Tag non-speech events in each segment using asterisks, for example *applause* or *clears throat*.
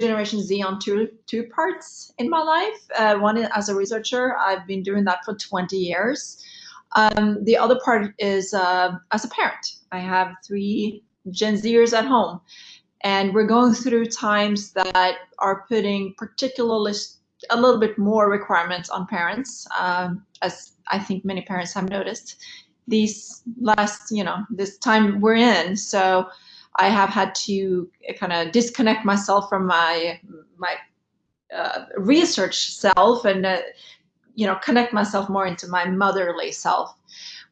Generation Z on two two parts in my life. Uh, one as a researcher, I've been doing that for 20 years. Um, the other part is uh, as a parent. I have three Gen Zers at home, and we're going through times that are putting particularly a little bit more requirements on parents, um, as I think many parents have noticed these last, you know, this time we're in. So I have had to kind of disconnect myself from my my uh, research self and uh, you know connect myself more into my motherly self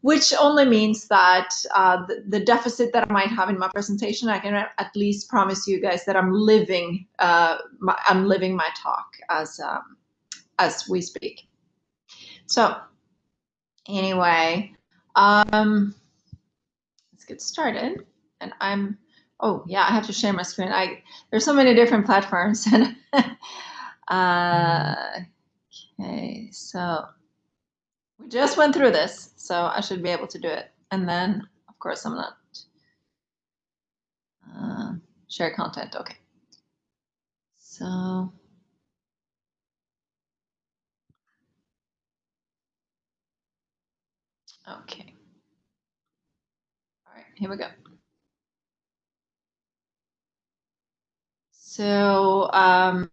which only means that uh, the, the, deficit that I might have in my presentation, I can at least promise you guys that I'm living, uh, my, I'm living my talk as um, as we speak. So, anyway, um, let's get started. And I'm, oh yeah, I have to share my screen. I there's so many different platforms, and *laughs* uh, okay, so we just went through this, so I should be able to do it. And then, of course, I'm not. Uh, share content, okay. So. Okay. All right, here we go. So, um,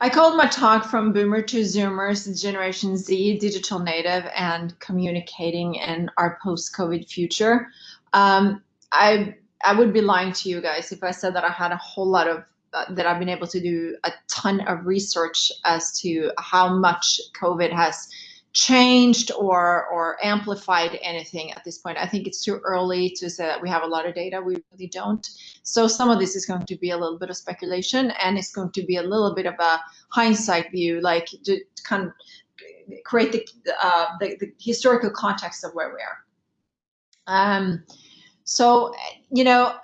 I called my talk from boomer to zoomers, Generation Z, digital native, and communicating in our post-COVID future. Um, I I would be lying to you guys if I said that I had a whole lot of uh, that I've been able to do a ton of research as to how much COVID has changed or or amplified anything at this point. I think it's too early to say that we have a lot of data. We really don't. So some of this is going to be a little bit of speculation, and it's going to be a little bit of a hindsight view, like to kind of create the uh, the, the, historical context of where we are. Um, so you know,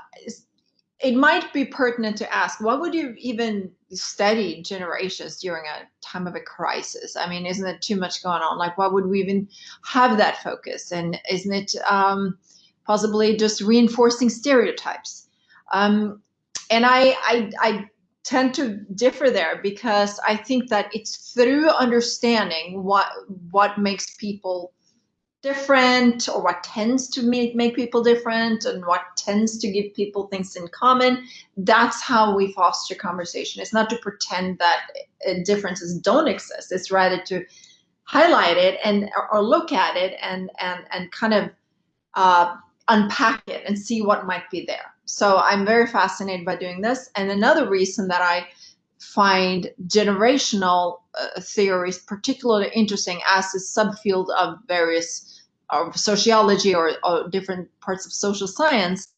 it might be pertinent to ask, what would you even study generations during a time of a crisis? I mean, isn't it too much going on? Like, why would we even have that focus? And isn't it um, possibly just reinforcing stereotypes? Um, and I, I, I tend to differ there because I think that it's through understanding what what makes people different or what tends to make, make people different and what tends to give people things in common that's how we foster conversation. It's not to pretend that uh, differences don't exist. It's rather to highlight it and or look at it and and and kind of uh, unpack it and see what might be there. So i'm very fascinated by doing this. And another reason that i find generational uh, theories particularly interesting as a subfield of various of sociology or, or different parts of social science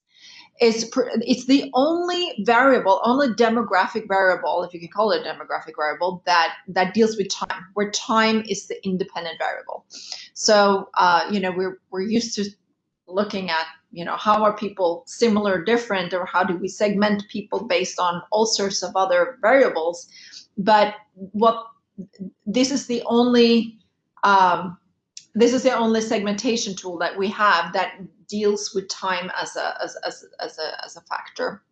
is it's the only variable, only demographic variable, if you can call it a demographic variable, that that deals with time, where time is the independent variable. So uh, you know we're we're used to looking at you know how are people similar, different, or how do we segment people based on all sorts of other variables. But what this is the only um, this is the only segmentation tool that we have that deals with time as a as, as, as a as a factor.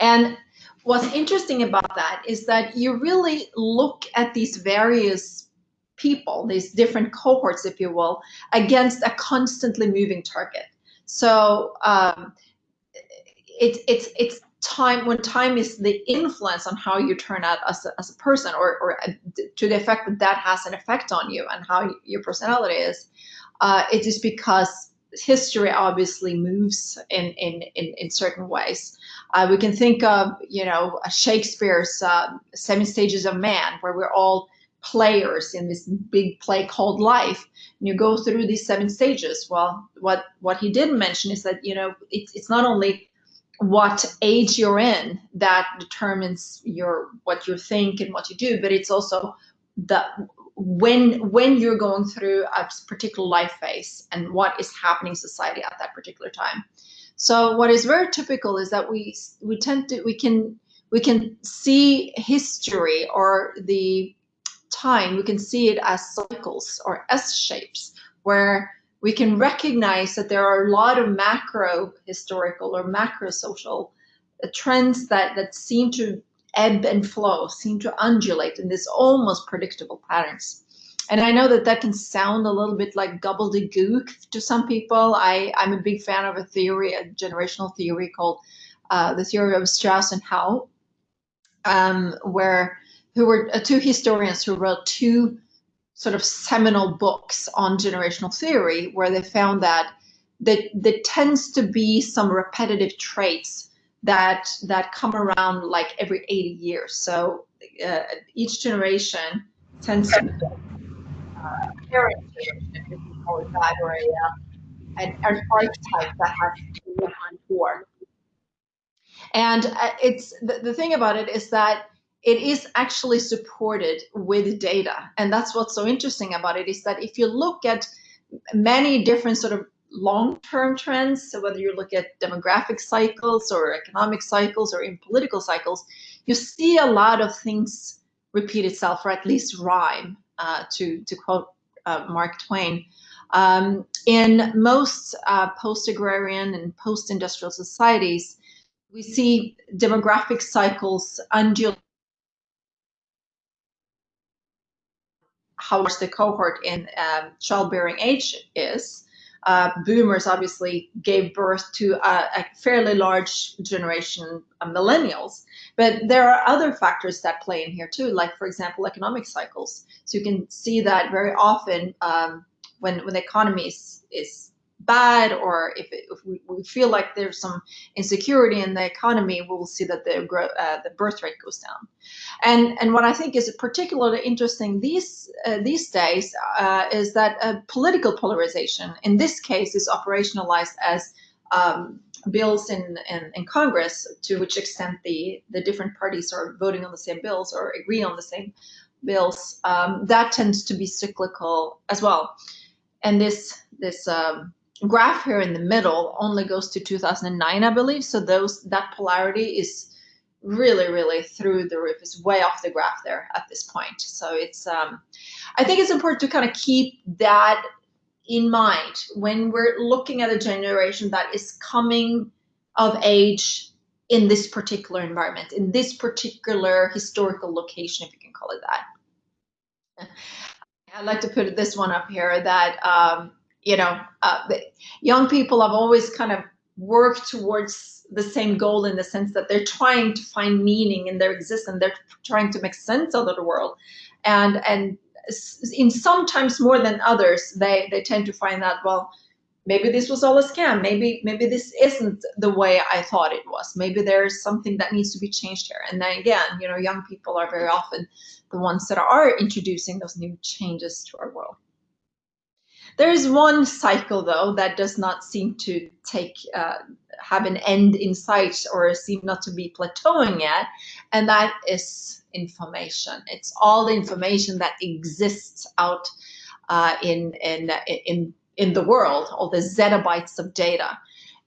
And what's interesting about that is that you really look at these various people these different cohorts if you will against a constantly moving target. So um, it's it's it's time when time is the influence on how you turn out as a, as a person or, or uh, to the effect that that has an effect on you and how your personality is uh, it is because history obviously moves in in in, in certain ways. Uh, we can think of you know shakespeare's uh, seven stages of man where we're all players in this big play called life and you go through these seven stages. Well what what he didn't mention is that you know it's, it's not only what age you're in that determines your what you think and what you do but it's also the when when you're going through a particular life phase and what is happening in society at that particular time. So what is very typical is that we we tend to we can we can see history or the time we can see it as cycles or s shapes where we can recognize that there are a lot of macro historical or macro social trends that that seem to ebb and flow, seem to undulate in this almost predictable patterns. And I know that that can sound a little bit like gobbledygook to some people. I, I'm a big fan of a theory, a generational theory called uh, the theory of Strauss and Howe, um, where who were uh, two historians who wrote two sort of seminal books on generational theory, where they found that there tends to be some repetitive traits that that come around like every 80 years. So uh, each generation tends to uh, that, an, archetype that has to be behind for. And uh, it's the, the thing about it is that it is actually supported with data. And that's what's so interesting about it is that if you look at many different sort of long-term trends, so whether you look at demographic cycles or economic cycles or in political cycles, you see a lot of things repeat itself or at least rhyme, uh, to, to quote uh, Mark Twain. Um, in most uh, post-agrarian and post-industrial societies, we see demographic cycles undulate how much the cohort in um, childbearing age is. Uh, boomers obviously gave birth to a, a fairly large generation of millennials, but there are other factors that play in here too, like for example, economic cycles. So you can see that very often um, when when the economy is, is bad or if, it, if we, we, feel like there's some insecurity in the economy, we will see that the uh, the birth rate goes down. And and what I think is particularly interesting these uh, these days uh, is that political polarization in this case is operationalized as um, bills in, in, in, Congress, to which extent the, the different parties are voting on the same bills or agree on the same bills, um, that tends to be cyclical as well. And this this um, graph here in the middle only goes to 2009, I believe. So those that polarity is really, really through the roof. It's way off the graph there at this point. So it's, um, I think it's important to kind of keep that in mind when we're looking at a generation that is coming of age in this particular environment, in this particular historical location, if you can call it that. I'd like to put this one up here that um, you know, uh, young people have always kind of worked towards the same goal in the sense that they're trying to find meaning in their existence. They're trying to make sense out of the world, and and in sometimes more than others, they they tend to find that well, maybe this was all a scam. Maybe maybe this isn't the way I thought it was. Maybe there's something that needs to be changed here. And then again, you know, young people are very often the ones that are introducing those new changes to our world. There is one cycle, though, that does not seem to take uh, have an end in sight or seem not to be plateauing yet, and that is information. It's all the information that exists out uh, in in in in the world, all the zettabytes of data.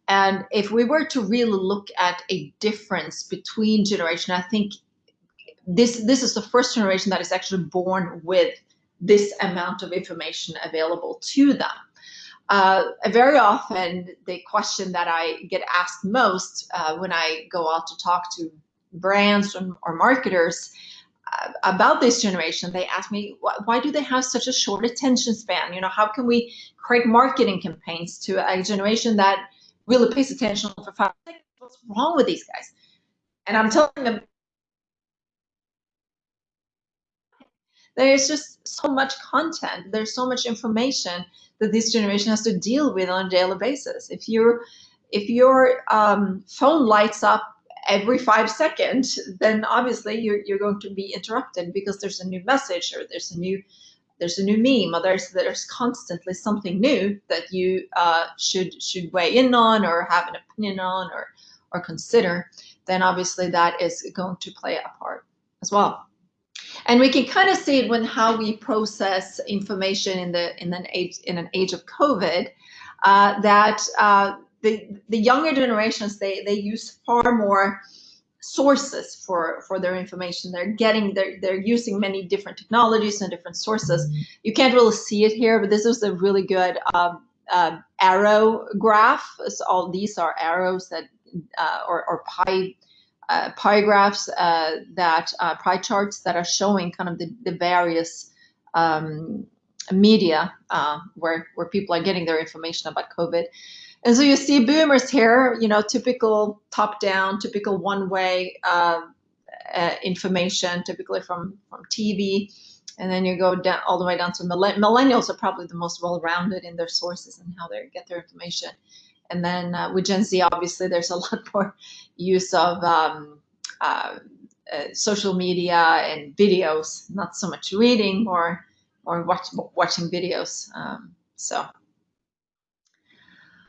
And if we were to really look at a difference between generation, I think this this is the first generation that is actually born with this amount of information available to them. Uh, very often, the question that I get asked most uh, when I go out to talk to brands or, or marketers uh, about this generation, they ask me, why, why, do they have such a short attention span? You know, how can we create marketing campaigns to a generation that really pays attention for five seconds? What's wrong with these guys? And I'm telling them there's just so much content there's so much information that this generation has to deal with on a daily basis. If you if your um, phone lights up every five seconds then obviously you're, you're going to be interrupted because there's a new message or there's a new there's a new meme or there's there's constantly something new that you uh, should should weigh in on or have an opinion on or or consider then obviously that is going to play a part as well and we can kind of see it when how we process information in the in an age in an age of COVID, uh, that uh, the the younger generations they they use far more sources for for their information. They're getting they're they're using many different technologies and different sources. You can't really see it here, but this is a really good um, arrow graph. So all these are arrows that uh, or, or pie uh, pie graphs uh, that uh, pie charts that are showing kind of the, the various um, media uh, where where people are getting their information about COVID. And so you see boomers here, you know, typical top down, typical one way uh, uh, information, typically from from TV. And then you go down all the way down to millennials are probably the most well rounded in their sources and how they get their information. And then uh, with Gen Z, obviously, there's a *laughs* lot more use of um, uh, uh, social media and videos, not so much reading or or watch, watching videos. Um, so,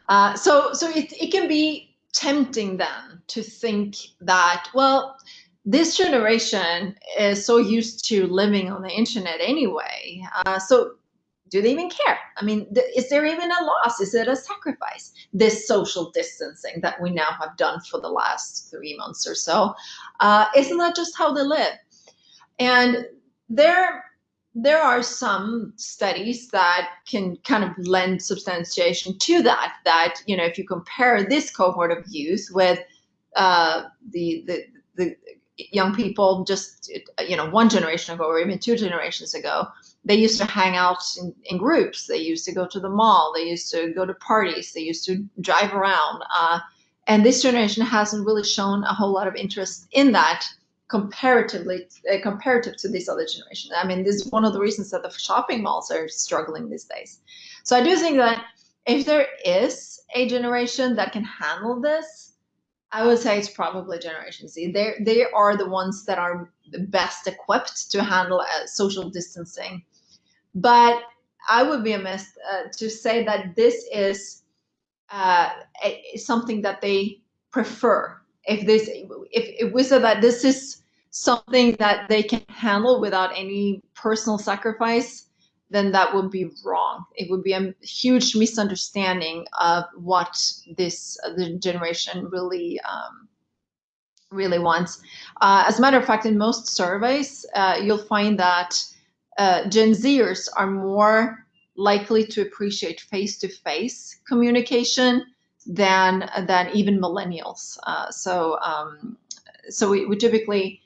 uh, so so it it can be tempting then to think that well this generation is so used to living on the internet anyway. Uh, so do they even care? I mean, th- is there even a loss? Is it a sacrifice? This social distancing that we now have done for the last three months or so, uh, isn't that just how they live? And there, there are some studies that can kind of lend substantiation to that. That you know, if you compare this cohort of youth with uh, the, the the young people just you know one generation ago or even two generations ago they used to hang out in, in, groups. They used to go to the mall. They used to go to parties. They used to drive around. Uh, and this generation hasn't really shown a whole lot of interest in that comparatively uh, comparative to this other generation. I mean, this is one of the reasons that the shopping malls are struggling these days. So I do think that if there is a generation that can handle this, I would say it's probably Generation Z. They they are the ones that are the best equipped to handle uh, social distancing but I would be amiss uh, to say that this is uh, a, something that they prefer. If this, if, we said that this is something that they can handle without any personal sacrifice, then that would be wrong. It would be a huge misunderstanding of what this uh, the generation really um, really wants. Uh, as a matter of fact, in most surveys, uh, you'll find that uh, Gen Zers are more likely to appreciate face-to-face communication than than even millennials. Uh, so um, so we, we typically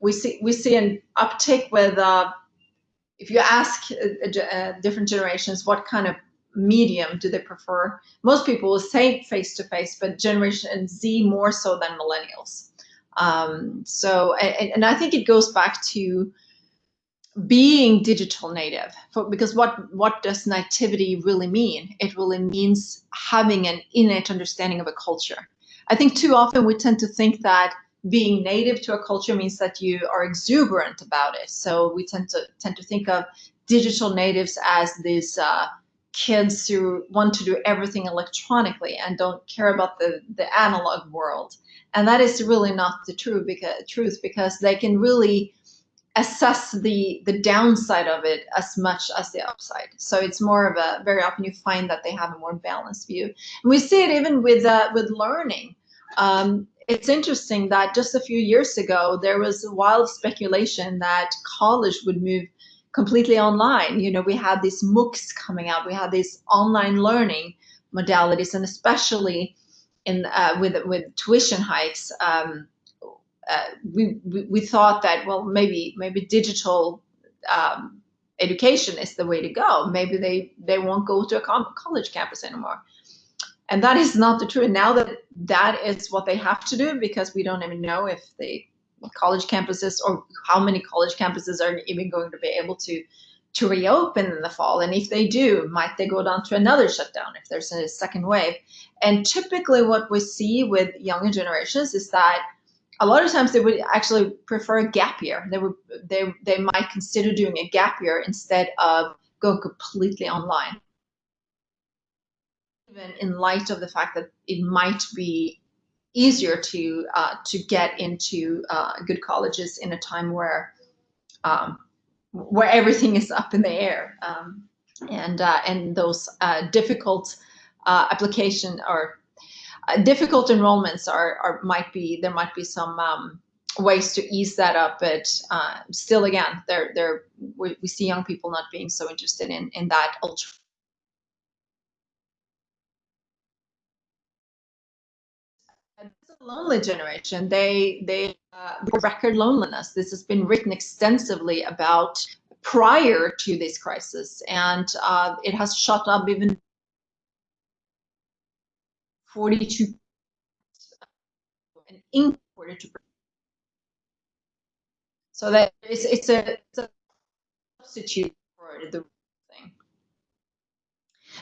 we see we see an uptick with uh, if you ask uh, uh, different generations what kind of medium do they prefer, most people will say face-to-face, but Generation Z more so than millennials. Um, so and, and I think it goes back to being digital native for, because what what does nativity really mean? It really means having an innate understanding of a culture. I think too often we tend to think that being native to a culture means that you are exuberant about it. So we tend to tend to think of digital natives as these uh, kids who want to do everything electronically and don't care about the the analog world. And that is really not the true because truth because they can really assess the the downside of it as much as the upside. So it's more of a very often you find that they have a more balanced view. And we see it even with uh, with learning. Um, it's interesting that just a few years ago there was a wild speculation that college would move completely online. You know, we had these MOOCs coming out, we had these online learning modalities, and especially in uh, with with tuition hikes. Um, uh, we, we, we thought that well maybe maybe digital um, education is the way to go. Maybe they they won't go to a college campus anymore, and that is not the truth. Now that that is what they have to do because we don't even know if the college campuses or how many college campuses are even going to be able to to reopen in the fall and if they do might they go down to another shutdown if there's a second wave and typically what we see with younger generations is that a lot of times they would actually prefer a gap year. They would they they might consider doing a gap year instead of going completely online. Even in light of the fact that it might be easier to uh, to get into uh, good colleges in a time where um, where everything is up in the air um, and uh, and those uh, difficult uh, application or uh, difficult enrollments are, are might be there might be some um, ways to ease that up, but uh, still, again, there there we, we see young people not being so interested in in that ultra. lonely generation. They they uh, record loneliness. This has been written extensively about prior to this crisis, and uh, it has shot up even 42 an 42 so that it's, it's, a, it's a substitute for the thing.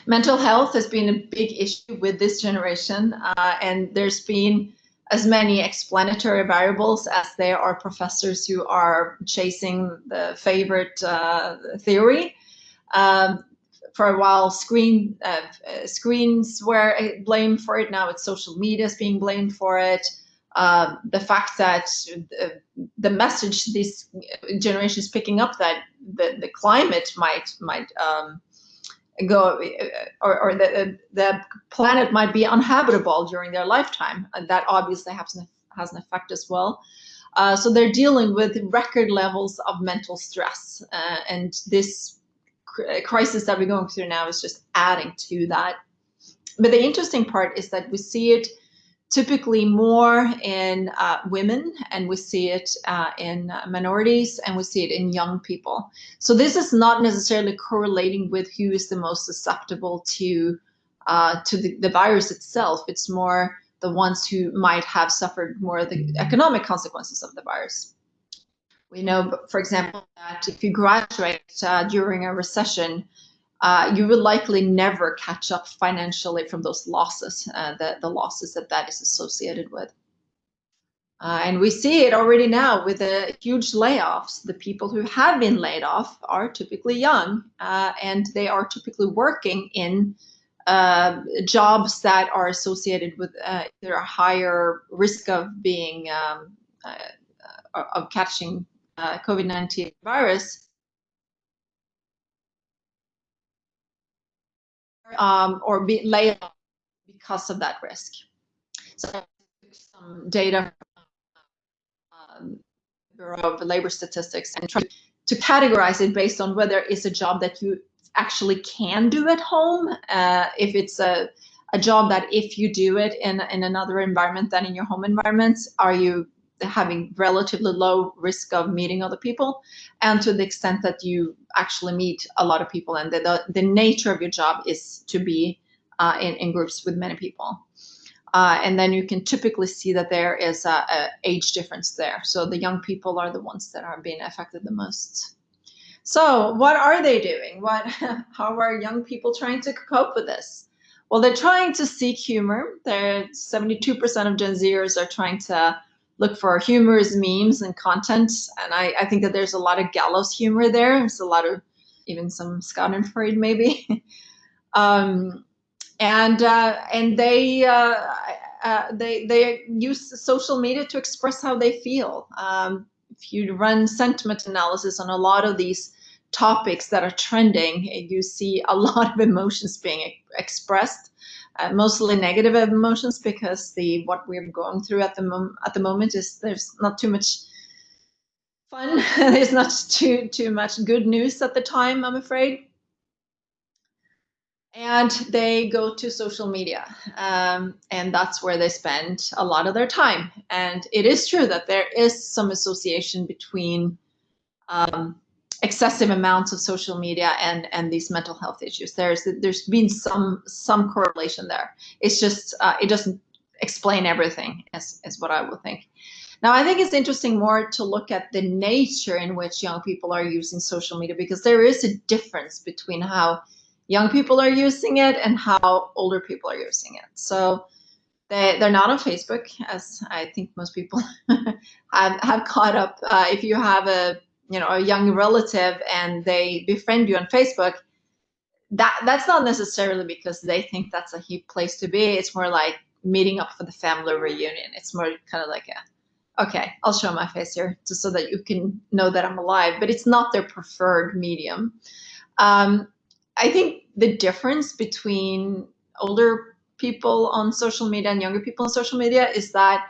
Mental health has been a big issue with this generation, uh, and there's been as many explanatory variables as there are professors who are chasing the favorite uh, theory. Um, for a while, screen uh, screens were blamed for it. Now it's social media is being blamed for it. Uh, the fact that the, the, message this generation is picking up that the, the climate might might um, go or, or the, the planet might be uninhabitable during their lifetime and that obviously has an, has an effect as well uh, so they're dealing with record levels of mental stress uh, and this crisis that we're going through now is just adding to that but the interesting part is that we see it typically more in uh, women and we see it uh, in minorities and we see it in young people. So this is not necessarily correlating with who is the most susceptible to uh, to the, the virus itself. It's more the ones who might have suffered more of the economic consequences of the virus. We know, for example, that if you graduate uh, during a recession, uh, you will likely never catch up financially from those losses, uh, the, the losses that that is associated with. Uh, and we see it already now with the huge layoffs. The people who have been laid off are typically young uh, and they are typically working in uh, jobs that are associated with uh, either a higher risk of being um, of catching COVID-19 virus um, or be laid off because of that risk. So some data from um, Bureau of Labor Statistics and try to categorize it based on whether it's a job that you actually can do at home, uh, if it's a, a job that if you do it in, in another environment than in your home environment, are you having relatively low risk of meeting other people and to the extent that you actually meet a lot of people and the, the, the nature of your job is to be uh, in, in groups with many people. Uh, and then you can typically see that there is a, a, age difference there. So the young people are the ones that are being affected the most. So what are they doing? What, *laughs* how are young people trying to cope with this? Well, they're trying to seek humor. They're 72% of Gen Zers are trying to look for humorous memes and content. And I, I think that there's a lot of gallows humor there. There's a lot of even some Schadenfreude maybe. *laughs* um, and uh, and they uh, uh, they they use social media to express how they feel. Um, if you run sentiment analysis on a lot of these topics that are trending, you see a *laughs* lot of emotions being expressed uh, mostly negative emotions because the what we're going through at the at the moment is there's not too much fun. *laughs* there's not too too much good news at the time, I'm afraid. And they go to social media, um, and that's where they spend a lot of their time. And it is true that there is some association between um, excessive amounts of social media and and these mental health issues. There's there's been some some correlation there. It's just uh, it doesn't explain everything as is what i would think. Now i think it's interesting more to look at the nature in which young people are using social media because there is a difference between how young people are using it and how older people are using it. So they, they're not on Facebook, as I think most people *laughs* have, have caught up. Uh, if you have a you know a young relative and they befriend you on facebook that that's not necessarily because they think that's a hip place to be. It's more like meeting up for the family reunion. It's more kind of like a okay i'll show my face here just so that you can know that i'm alive but it's not their preferred medium. Um, i think the difference between older people on social media and younger people on social media is that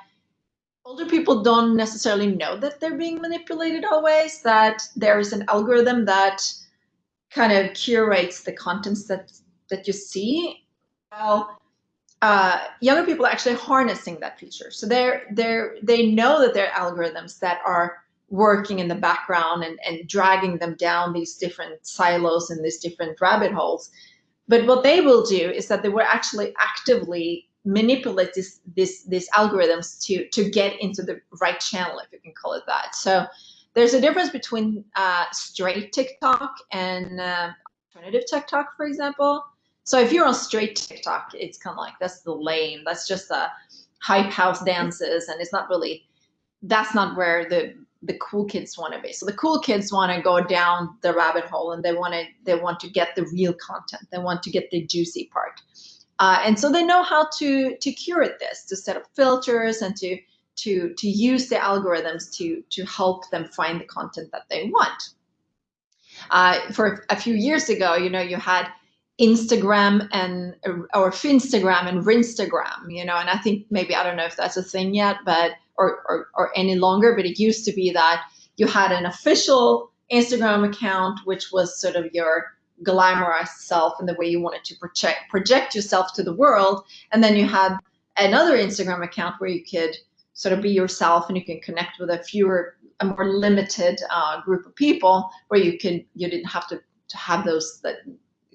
older people don't necessarily know that they're being manipulated always, that there is an algorithm that kind of curates the contents that that you see. Well, uh, younger people are actually harnessing that feature. So they're they're they know that there are algorithms that are working in the background and, and dragging them down these different silos and these different rabbit holes. But what they will do is that they will actually actively manipulate this, this, these algorithms to, to get into the right channel, if you can call it that. So there's a difference between uh, straight TikTok and uh, alternative TikTok, for example. So if you're on straight TikTok, it's kind of like that's the lame. That's just the hype house dances, and it's not really. That's not where the the cool kids want to be. So the cool kids want to go down the rabbit hole, and they want to they want to get the real content. They want to get the juicy part, uh, and so they know how to to curate this, to set up filters, and to to to use the algorithms to to help them find the content that they want. Uh, for a few years ago, you know, you had Instagram and or Finstagram and Rinstagram, you know, and I think maybe I don't know if that's a thing yet, but or, or or any longer, but it used to be that you had an official Instagram account, which was sort of your glamorized self and the way you wanted to project project yourself to the world, and then you had another Instagram account where you could sort of be yourself and you can connect with a fewer a more limited uh, group of people where you could you didn't have to to have those that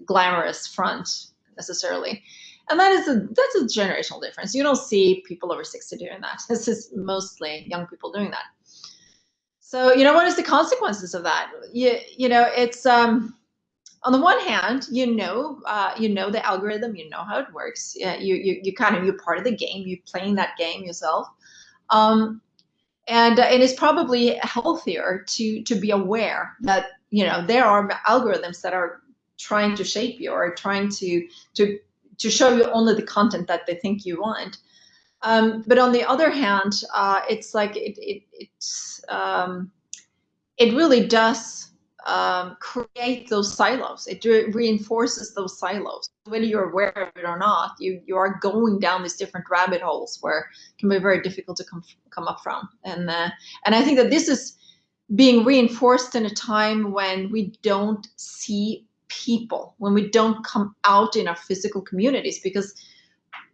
glamorous front necessarily. And that is a that's a generational difference. You don't see people over 60 doing that. *laughs* This is mostly young people doing that. So, you know, what is the consequences of that? You, you know, it's um on the one hand, you know, uh, you know the algorithm, you know how it works. Yeah, you, you, you kind of you're part of the game. You're playing that game yourself, um, and uh, it is probably healthier to to be aware that you know there are algorithms that are trying to shape you or trying to to to show you only the content that they think you want. Um, but on the other hand, uh, it's like it it it's um, it really does um, create those silos. It re reinforces those silos. Whether you're aware of it or not, you you are going down these different rabbit holes where it can be very difficult to come come up from. And uh, and I think that this is being reinforced in a time when we don't see people when we don't come out in our physical communities because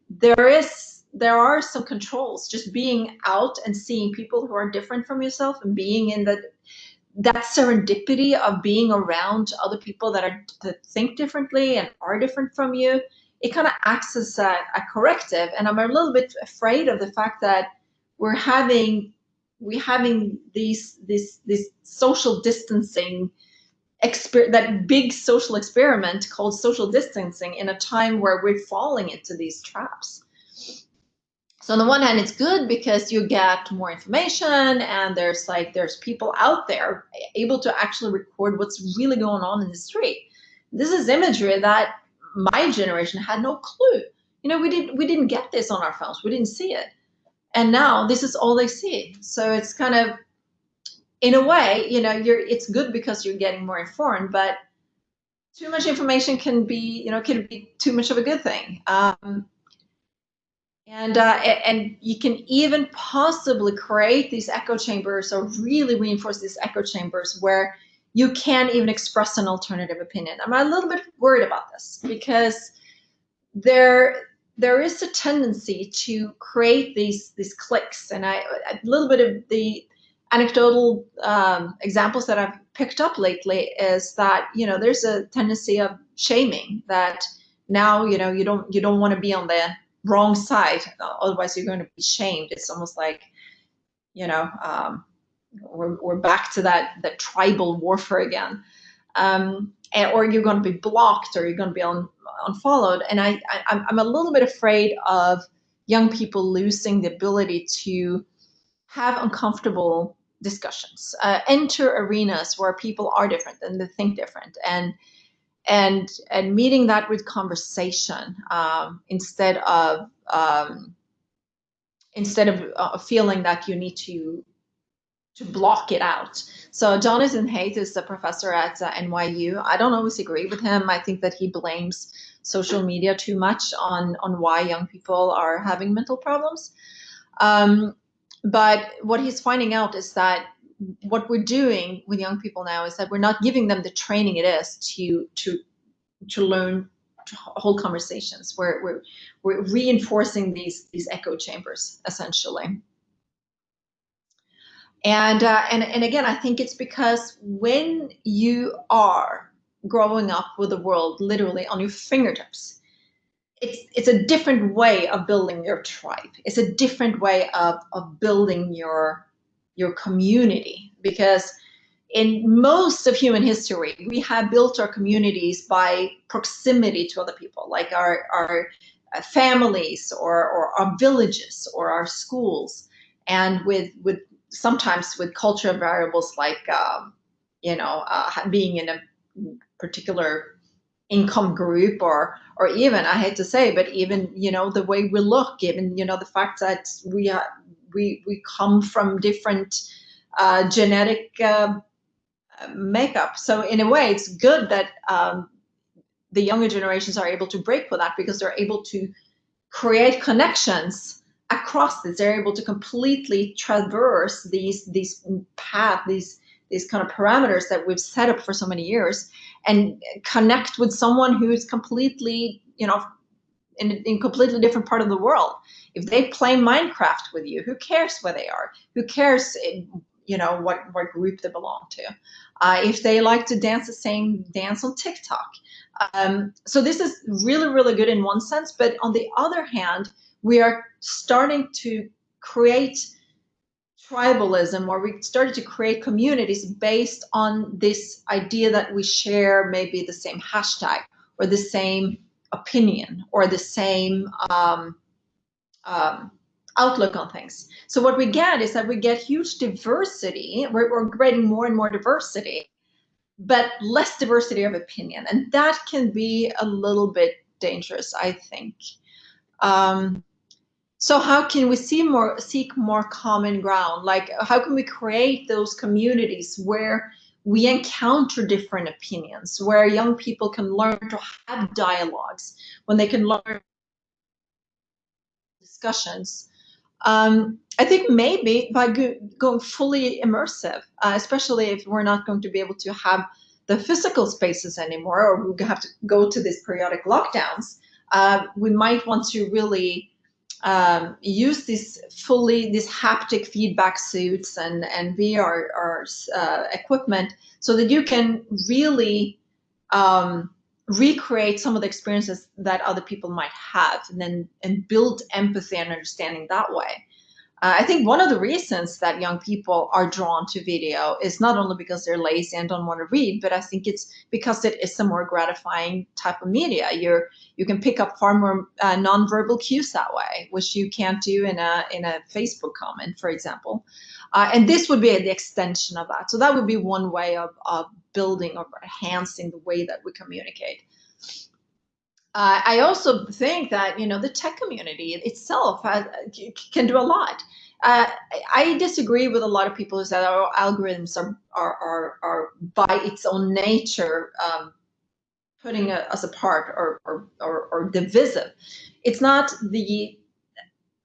there is there are some controls just being out and seeing people who are different from yourself and being in that that serendipity of being around other people that are that think differently and are different from you it kind of acts as a, a corrective and i'm a little bit afraid of the fact that we're having we're having these this this social distancing exper- that big social experiment called social distancing in a time where we're falling into these traps. So on the one hand, it's good because you get more information and there's like there's people out there able to actually record what's really going on in the street. This is imagery that my generation had no clue. You know, we didn't we didn't get this on our phones. We didn't see it. And now this is all they see. So it's kind of in a way, you know, you're it's good because you're getting more informed, but too much information can be, you know, can be too much of a good thing. Um, and uh, and you can even possibly create these echo chambers or really reinforce these echo chambers where you can't even express an alternative opinion. I'm a little bit worried about this because there there is a tendency to create these these cliques, and I a little bit of the anecdotal um, examples that I've picked up lately is that you know there's a tendency of shaming that now you know you don't you don't want to be on the wrong side otherwise you're going to be shamed. It's almost like you know um, we're, we're back to that that tribal warfare again. Um, and, or you're going to be blocked or you're going to be un, unfollowed. And I, I I'm a little bit afraid of young people losing the ability to have uncomfortable discussions. Uh, enter arenas where people are different and they think different. And and and meeting that with conversation um, instead of um, instead of uh, feeling that you need to to block it out. So Jonathan Haidt is a professor at uh, NYU. I don't always agree with him. I think that he blames social media too much on on why young people are having mental problems. Um, but what he's finding out is that what we're doing with young people now is that we're not giving them the training it is to to to learn whole conversations. We're, we're, we're reinforcing these, these echo chambers, essentially. And, uh, and, and again, I think it's because when you are growing up with the world literally on your fingertips, it's, it's a different way of building your tribe. It's a different way of, of building your, your community because in most of human history, we have built our communities by proximity to other people, like our, our uh, families or, or our villages or our schools. And with, with sometimes with cultural variables like, um, you know, uh, being in a particular income group or or even I hate to say, but even you know the way we look, even you know the fact that we are we we come from different uh, genetic uh, makeup. So in a way, it's good that um, the younger generations are able to break with that because they're able to create connections across this. They're able to completely traverse these these path these these kind of parameters that we've set up for so many years and connect with someone who's completely you know in a completely different part of the world. If they play minecraft with you who cares where they are? Who cares you know what what group they belong to? Uh, if they like to dance the same dance on tiktok. Um, so this is really really good in one sense but on the other hand we are starting to create tribalism or we started to create communities based on this idea that we share maybe the same hashtag or the same opinion or the same um, um, outlook on things. So what we get is that we get huge diversity. We're, we're creating more and more diversity, but less diversity of opinion. And that can be a little bit dangerous, I think. Um, so how can we see more, seek more common ground? Like how can we create those communities where we encounter different opinions, where young people can learn to have dialogues, when they can learn discussions. Um, I think maybe by go going fully immersive, uh, especially if we're not going to be able to have the physical spaces anymore, or we have to go to these periodic lockdowns, uh, we might want to really um, use this fully these haptic feedback suits and and VR or, uh, equipment so that you can really um, recreate some of the experiences that other people might have and then and build empathy and understanding that way. Uh, I think one of the reasons that young people are drawn to video is not only because they're lazy and don't want to read, but I think it's because it is a more gratifying type of media. You're you can pick up far more uh, nonverbal cues that way, which you can't do in a in a Facebook comment, for example. Uh, and this would be the extension of that. So that would be one way of, of building or enhancing the way that we communicate. Uh, I also think that you know the tech community itself has, can do a lot. Uh, I disagree with a lot of people who say our algorithms are are are, are by its own nature um, putting us apart or, or or or divisive. It's not the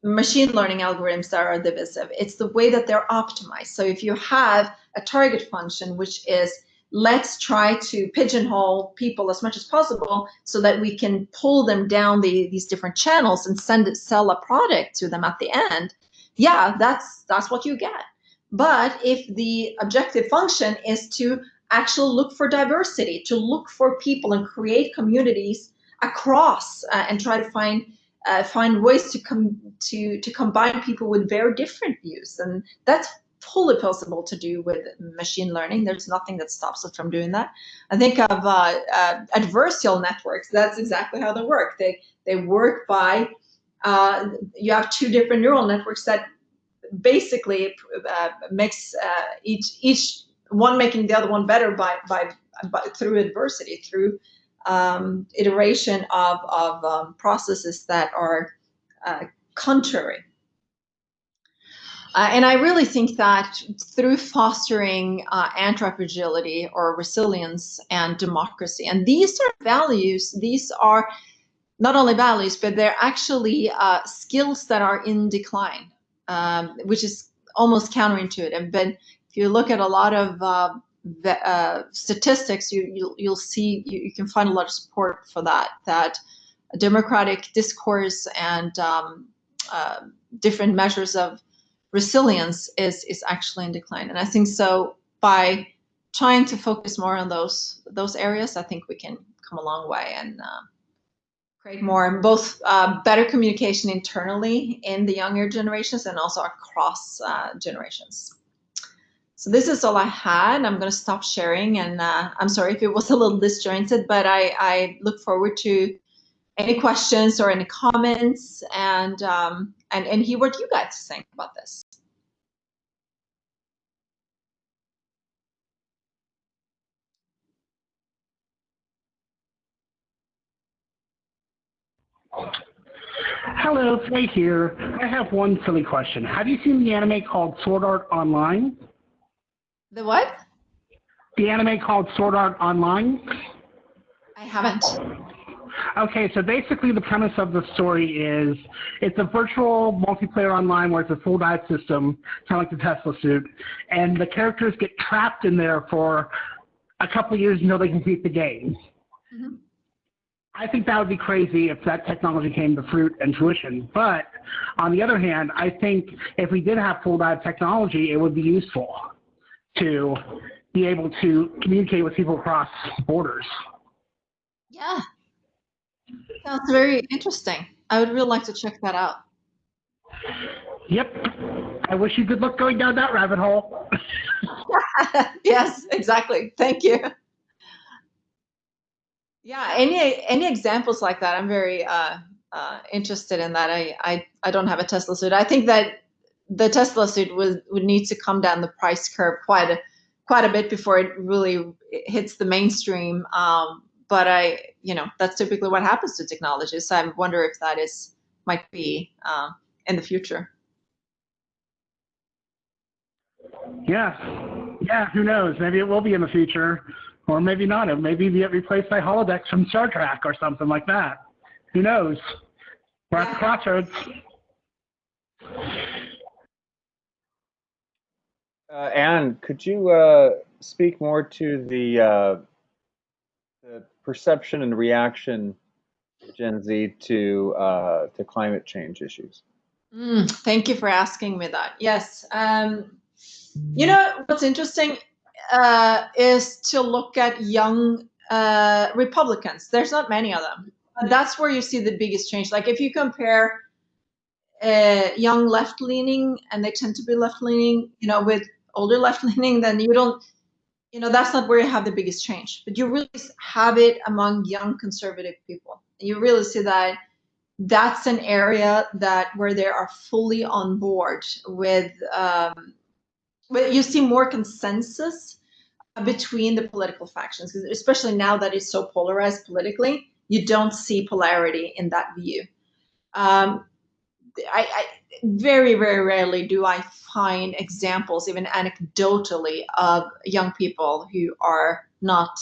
machine learning algorithms that are divisive. It's the way that they're optimized. So if you have a target function which is let's try to pigeonhole people as much as possible so that we can pull them down the, these different channels and send sell a product to them at the end. Yeah, that's that's what you get. But if the objective function is to actually look for diversity, to look for people and create communities across uh, and try to find uh, find ways to come to to combine people with very different views, and that's fully possible to do with machine learning. There's nothing that stops us from doing that. I think of uh, uh, adversarial networks. That's exactly how they work. They they work by uh, you have two different neural networks that basically uh, makes uh, each each one making the other one better by by, by through adversity through um, iteration of of um, processes that are uh, contrary. Uh, and I really think that through fostering uh, anti-fragility or resilience and democracy, and these are values, these are not only values, but they're actually uh, skills that are in decline, um, which is almost counterintuitive. But if you look at a lot of uh, uh, statistics, you, you'll, you'll see you, you, can find a lot of support for that. That democratic discourse and um, uh, different measures of resilience is is actually in decline. And I think so by trying to focus more on those those areas, I think we can come a long way and create more and both uh, better communication internally in the younger generations and also across uh, generations. So this is all I had. I'm going to stop sharing, and uh, I'm sorry if it was a little disjointed, but I, I look forward to any questions or any comments, and um, and and hear what you guys think about this. Hello, Faye here. I have one silly question. Have you seen the anime called Sword Art Online? The what? The anime called Sword Art Online? I haven't. Okay, so basically the premise of the story is it's a virtual multiplayer online where it's a full dive system, kind of like the Tesla suit, and the characters get trapped in there for a couple of years until they complete the game. Mm -hmm. I think that would be crazy if that technology came to fruit and fruition. But on the other hand, I think if we did have full dive technology, it would be useful to be able to communicate with people across borders. Yeah, that's very interesting. I would really like to check that out. Yep. I wish you good luck going down that rabbit hole. *laughs* yes, exactly. Thank you. Yeah, any any examples like that? I'm very uh, uh, interested in that. I, I I don't have a Tesla suit. I think that the Tesla suit would would need to come down the price curve quite a quite a bit before it really hits the mainstream. Um, but I, you know, that's typically what happens to technology. So I wonder if that is might be uh, in the future. Yeah, yeah. Who knows? Maybe it will be in the future. Or maybe not. It maybe get replaced by holodecks from Star Trek or something like that. Who knows? We're at the crossroads. Uh, Anne, could you uh, speak more to the, uh, the perception and reaction Gen Z to uh, to climate change issues? Mm, thank you for asking me that. Yes. Um, you know what's interesting uh, is to look at young uh, Republicans. There's not many of them. That's where you see the biggest change. Like if you compare uh, young left leaning, and they tend to be left leaning, you know, with older left *laughs* leaning, then you don't, you know, that's not where you have the biggest change. But you really have it among young conservative people. You really see that that's an area that where they are fully on board with um, but you see more consensus between the political factions, especially now that it's so polarized politically, you don't see polarity in that view. Um, I, I, very, very rarely do I find examples, even anecdotally, of young people who are not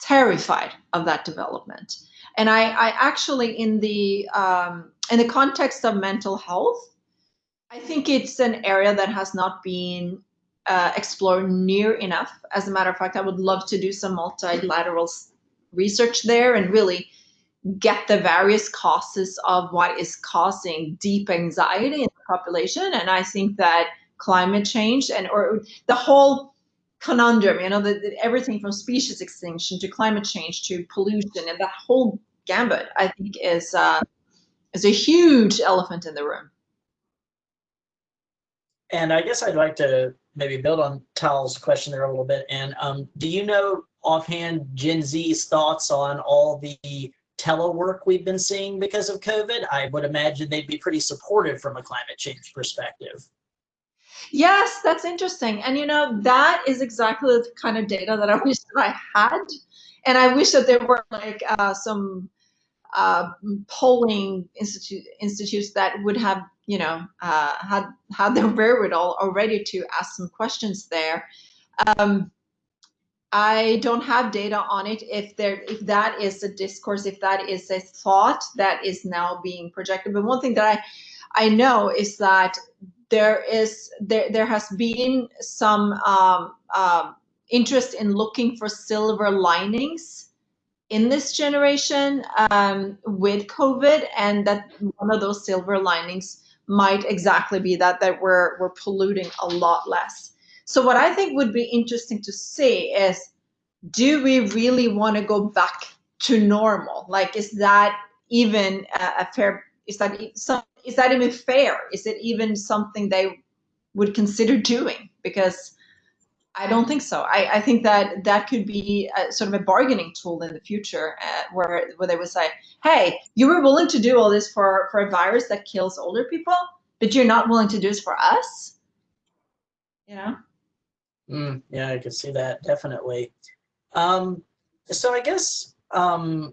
terrified of that development. And I, I actually, in the um, in the context of mental health, I think it's an area that has not been uh, explored near enough. As a matter of fact, I would love to do some multilateral research there and really get the various causes of what is causing deep anxiety in the population. And I think that climate change and or the whole conundrum, you know, the, the, everything from species extinction to climate change to pollution and that whole gambit, I think is uh, is a huge elephant in the room. And I guess I'd like to maybe build on Tal's question there a little bit. And um, do you know offhand Gen Z's thoughts on all the telework we've been seeing because of COVID? I would imagine they'd be pretty supportive from a climate change perspective. Yes, that's interesting. And you know, that is exactly the kind of data that I *laughs* wish that I had. And I wish that there were like uh, some uh, polling institute, institutes that would have you know, uh, had had the *laughs* wherewithal already to ask some questions there. Um, I don't have data on it. If there, if that is a discourse, if that is a thought that is now being projected. But one thing that I, I know is that there is there there has been some um, um, interest in looking for silver linings in this generation um, with COVID, and that one of those silver linings might exactly be that that we're we're polluting a lot less. So what I think would be interesting to see is, do we really want to go back to normal? Like, is that even a, fair? Is that some? Is that even fair? Is it even something they would consider doing? Because I don't think so. I, I think that that could be a, sort of a bargaining tool in the future, uh, where where they would say, "Hey, you were willing to do all this for for a virus that kills older people, but you're not willing to do this for us." You know. Mm, yeah, I could see that definitely. Um, so I guess um,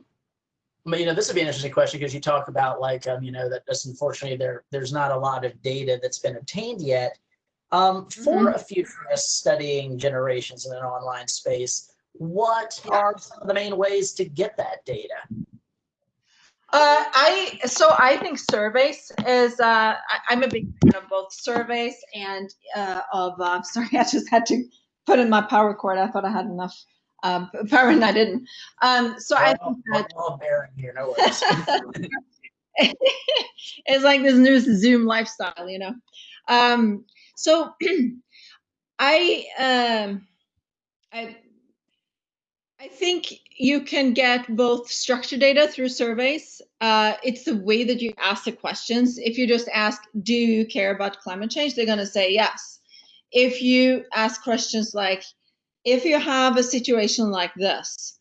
you know this would be an interesting question because you talk about like um, you know that just unfortunately there there's not a lot of data that's been obtained yet. Um, for mm -hmm. a futurist studying generations in an online space, what are some of the main ways to get that data? Uh, I so I think surveys is uh, I, am a big fan of both surveys and uh, of uh, *laughs* sorry I just had to put in my power cord I thought I had enough um, *laughs* power and I didn't um, so I think that all bearing here no worries it's like this new Zoom lifestyle you know um, so *clears throat* I um, I I think you can get both structured data through surveys. Uh, it's the way that you ask the questions. If you just ask, do you care about climate change? They're going to say yes. If you ask questions like, if you have a situation like this,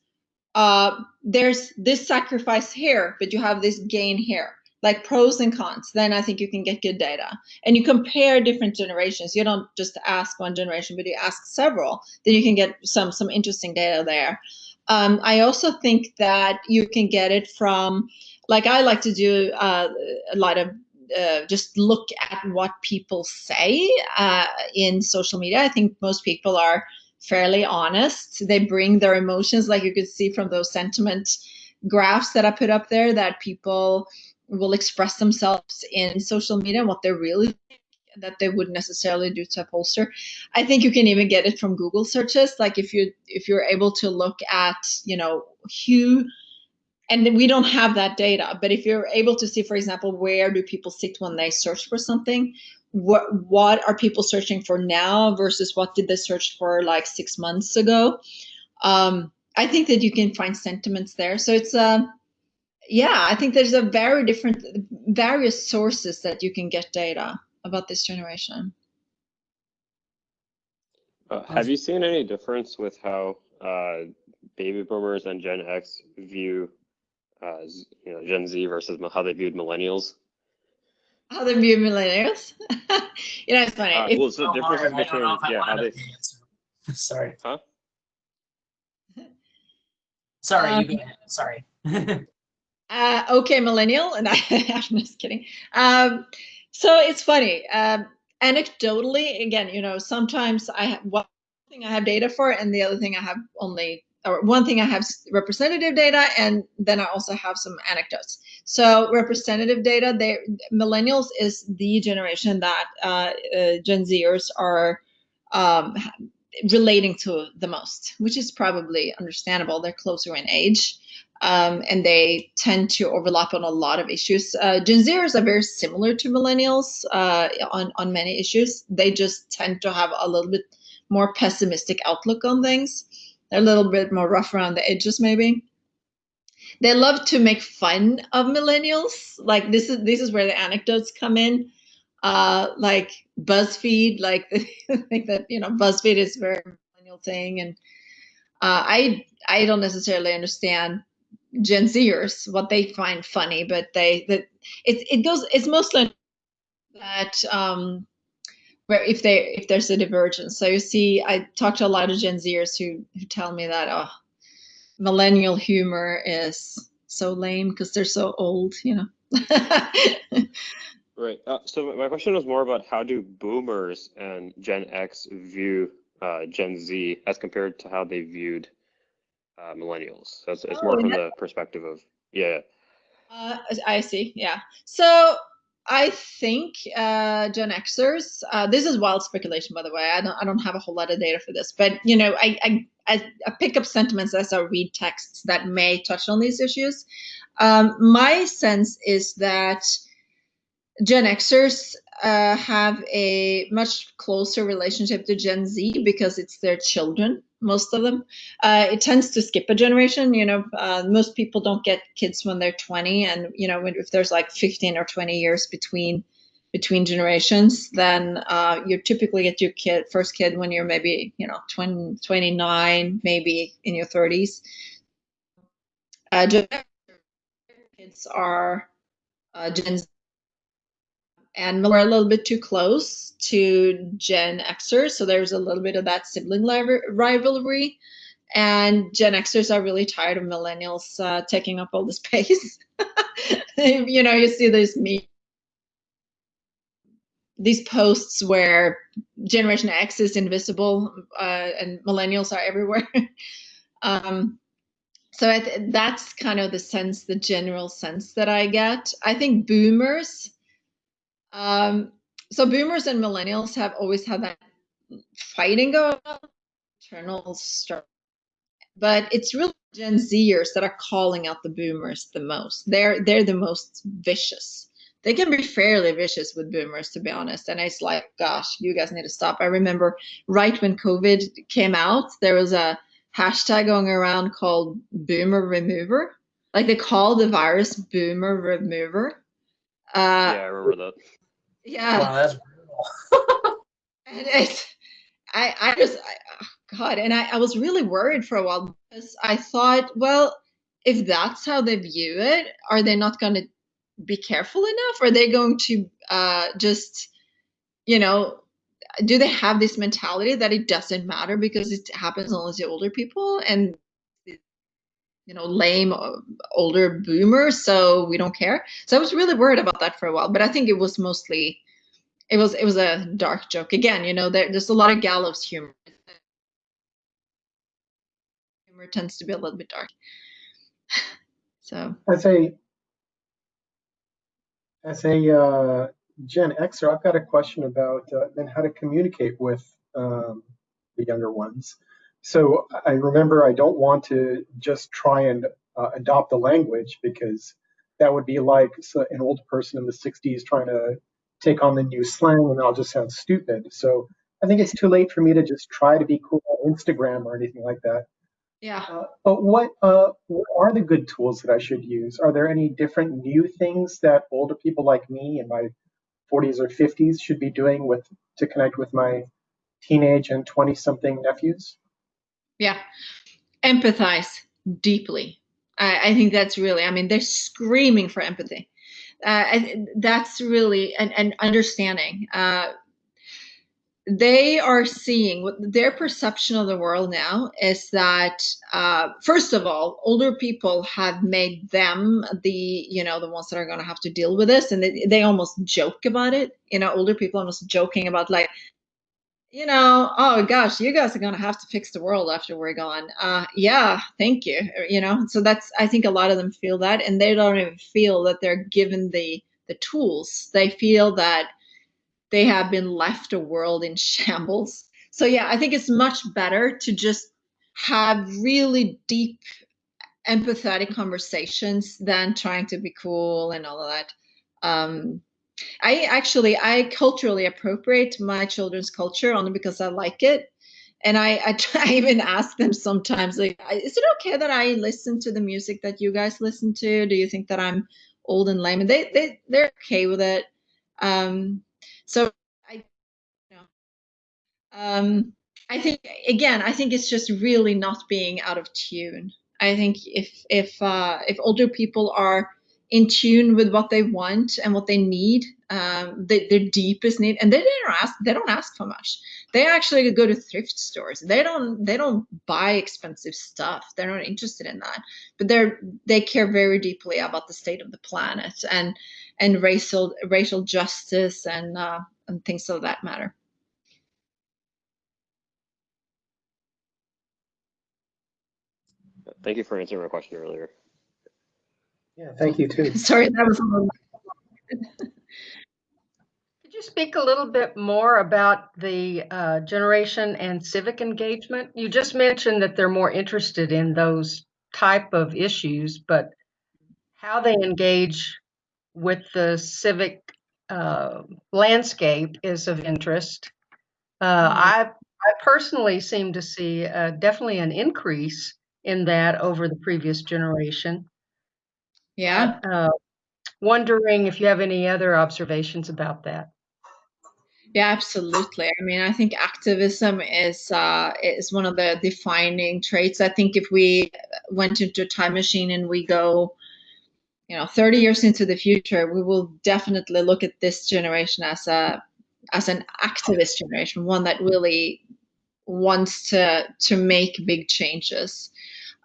uh, there's this sacrifice here, but you have this gain here like pros and cons, then I think you can get good data. And you compare different generations. You don't just ask one generation, but you ask several. Then you can get some some interesting data there. Um, I also think that you can get it from, like I like to do uh, a lot of uh, just look at what people say uh, in social media. I think most people are fairly honest. They bring their emotions, like you could see from those sentiment graphs that I put up there, that people will express themselves in social media and what they really that they wouldn't necessarily do to a pollster. I think you can even get it from Google searches. Like if you if you're able to look at, you know, who and we don't have that data, but if you're able to see, for example, where do people sit when they search for something, what what are people searching for now versus what did they search for like six months ago? Um, I think that you can find sentiments there. So it's a yeah, I think there's a very different, various sources that you can get data about this generation. Uh, have you seen any difference with how uh, baby boomers and Gen X view, uh, you know, Gen Z versus how they viewed millennials? How they view millennials? *laughs* you know, it's funny. Uh, well, it's the difference between yeah, how they. *laughs* Sorry. Huh? Sorry, um, you Sorry. *laughs* Uh, okay, millennial, and I, *laughs* I'm just kidding. Um, so it's funny. Um, anecdotally, again, you know, sometimes I have one thing I have data for, and the other thing I have only, or one thing I have representative data, and then I also have some anecdotes. So representative data, they millennials is the generation that uh, uh, Gen Zers are um, relating to the most, which is probably understandable. They're closer in age um, and they tend to overlap on a lot of issues. Uh, Gen Zers are very similar to millennials uh, on on many issues. They just tend to have a little bit more pessimistic outlook on things. They're a little bit more rough around the edges, maybe. They love to make fun of millennials. Like this is this is where the anecdotes come in. Uh, like BuzzFeed, like *laughs* think that you know BuzzFeed is very millennial thing, and uh, I I don't necessarily understand Gen Zers what they find funny, but they that it it goes it's mostly that um where if they if there's a divergence. So you see, I talk to a lot of Gen Zers who who tell me that oh, millennial humor is so lame because they're so old, you know. *laughs* right. Uh, so my question was more about how do Boomers and Gen X view uh, Gen Z as compared to how they viewed uh, millennials. So it's, it's oh, more from the perspective of yeah. Uh, I see. Yeah. So I think uh, Gen Xers. Uh, this is wild speculation, by the way. I don't. I don't have a whole lot of data for this, but you know, I I, I, I pick up sentiments as I read texts that may touch on these issues. Um, my sense is that Gen Xers uh, have a much closer relationship to Gen Z because it's their children, most of them. Uh, it tends to skip a generation. You know, uh, most people don't get kids when they're 20, and you know, if there's like 15 or 20 years between between generations, then uh, you typically get your kid first kid when you're maybe you know 20, 29, maybe in your 30s. Uh, kids are uh, Gen Z and we're a little bit too close to Gen Xers, so there's a little bit of that sibling rivalry. And Gen Xers are really tired of millennials uh, taking up all the *laughs* space. *laughs* you know, you see this me these posts where Generation X is invisible uh, and millennials are everywhere. *laughs* um, so that's kind of the sense, the general sense that I get. I think boomers um, so boomers and millennials have always had that fighting going on, internal struggle. But it's really Gen Zers that are calling out the boomers the most. They're they're the most vicious. They can be fairly vicious with boomers, to be honest. And it's like, gosh, you guys need to stop. I remember right when COVID came out, there was a hashtag going around called Boomer Remover. Like they call the virus Boomer Remover. Uh, yeah, I remember that. Yeah. Wow, that's brutal. *laughs* and it's, I, I just, I, oh God, and I, I was really worried for a while because I thought, well, if that's how they view it, are they not going to be careful enough? Are they going to uh, just, you know, do they have this mentality that it doesn't matter because it happens only to older people and you know lame uh, older boomers so we don't care. So i was really worried about that for a while but i think it was mostly it was it was a dark joke. Again you know there, there's a lot of gallows humor. Humor tends to be a little bit dark. *sighs* So. As a as a uh, gen xer i've got a question about uh, then how to communicate with um, the younger ones so I remember I don't want to just try and uh, adopt the language because that would be like an old person in the 60s trying to take on the new slang and I'll just sound stupid. So I think it's too late for me to just try to be cool on Instagram or anything like that. Yeah. Uh, but what, uh, what are the good tools that I should use? Are there any different new things that older people like me in my 40s or 50s should be doing with to connect with my teenage and 20 something nephews? Yeah. Empathize deeply. I, I think that's really, I mean, they're screaming for empathy. Uh, that's really an, an understanding. Uh, they are seeing what their perception of the world now is that uh, first of all older people have made them the you know the ones that are going to have to deal with this and they, they almost joke about it you know older people almost joking about like you know, oh gosh, you guys are going to have to fix the world after we're gone. Uh, yeah, thank you. Uh, you know, so that's, I think a lot of them feel that and they don't even feel that they're given the, the tools. They feel that they have been left a world in *laughs* shambles. So yeah, I think it's much better to just have really deep empathetic conversations than trying to be cool and all of that. Um, I actually I culturally appropriate my children's culture only because I like it. And I, I, *laughs* I even ask them sometimes, like, is it okay that I listen to the music that you guys listen to? Do you think that I'm old and lame? And they, they, they're okay with it. Um, so I, you know, um, I think, again, I think it's just really not being out of tune. I think if, if, uh, if older people are in tune with what they want and what they need, um, the, their deepest need, and they don't ask. They don't ask for much. They actually go to thrift stores. They don't. They don't buy expensive stuff. They're not interested in that. But they're they care very deeply about the state of the planet and and racial racial justice and uh, and things of that matter. Thank you for answering my question earlier. Yeah, thank you too. *laughs* Sorry, that was a little. *laughs* Could you speak a little bit more about the uh, generation and civic engagement? You just mentioned that they're more interested in those type of issues, but how they engage with the civic uh, landscape is of interest. Uh, I I personally seem to see uh, definitely an increase in that over the previous generation. Yeah. Uh, wondering if you have any other observations about that. Yeah, absolutely. I mean, I think activism is uh, is one of the defining traits. I think if we went into a time machine and we go, you know, 30 years into the future, we will definitely look at this generation as a as an activist generation, one that really wants to to make big changes.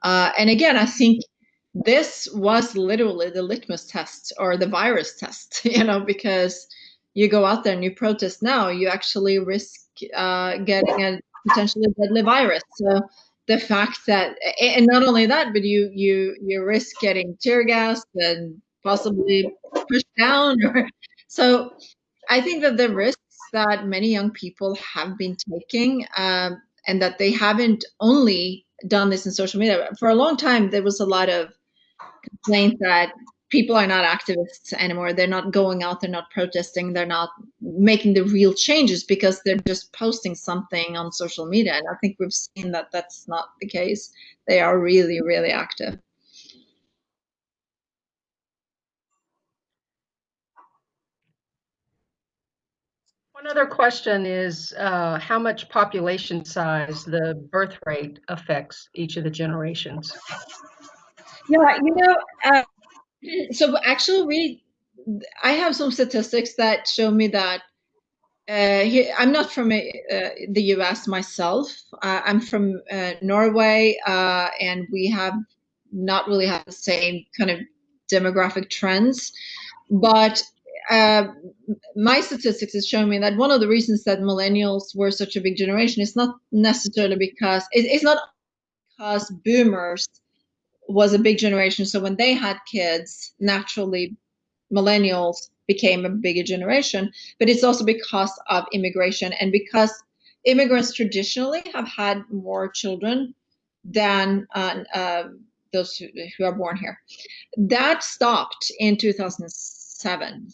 Uh, and again, I think this was literally the litmus test or the virus test, *laughs* you know, because you go out there and you protest now, you actually risk uh, getting a potentially deadly virus. So the fact that, and not only that, but you you you risk getting tear gas and possibly pushed down. Or, *laughs* so I think that the risks that many young people have been taking, um, and that they haven't only done this in social media. For a long time, there was a lot of complaint that people are not activists anymore. They're not going out, they're not protesting, they're not making the real changes because they're just posting something on social media. And I think we've seen that that's not the case. They are really, really active. One other question is uh, how much population size the birth rate affects each of the generations. Yeah, you know, uh, *clears throat* so actually, we I have some statistics that show me that uh, I'm not from uh, the U.S. myself. I'm from uh, Norway, uh, and we have not really had the same kind of demographic trends. But uh, my statistics is showing me that one of the reasons that millennials were such a big generation is not necessarily because it, it's not because boomers was a big generation. So when they had kids, naturally, millennials became a bigger generation. But it's also because of immigration and because immigrants traditionally have had more children than uh, uh, those who, who, are born here. That stopped in 2007.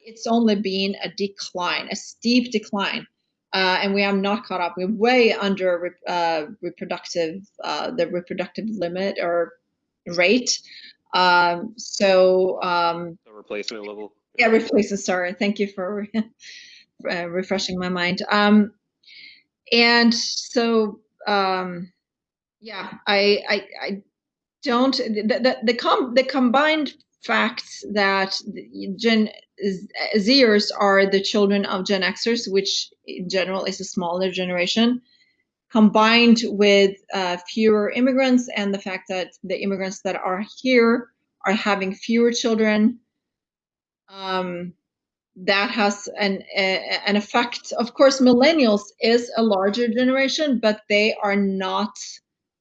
It's only been a decline, a steep decline uh, and we are not caught up. We're way under uh, reproductive uh, the reproductive limit or rate. Um, so um, the replacement level. Yeah, replacement. Sorry, thank you for *laughs* uh, refreshing my mind. Um, and so um, yeah, I I, I don't the the the, com- the combined fact that Gen Zers are the children of Gen Xers, which in general is a smaller generation, combined with uh, fewer immigrants and the fact that the immigrants that are here are having fewer children. Um, that has an a, an effect. Of course, millennials is a larger generation, but they are not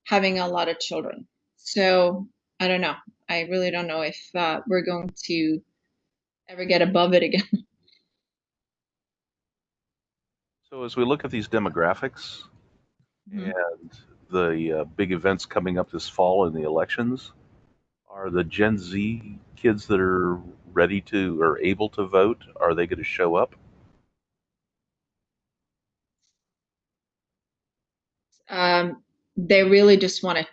having a lot of children. So I don't know. I really don't know if uh, we're going to ever get above it again. *laughs* So as we look at these demographics mm-hmm. and the uh, big events coming up this fall in the elections, are the Gen Z kids that are ready to or able to vote, are they going to show up? Um, they really just want to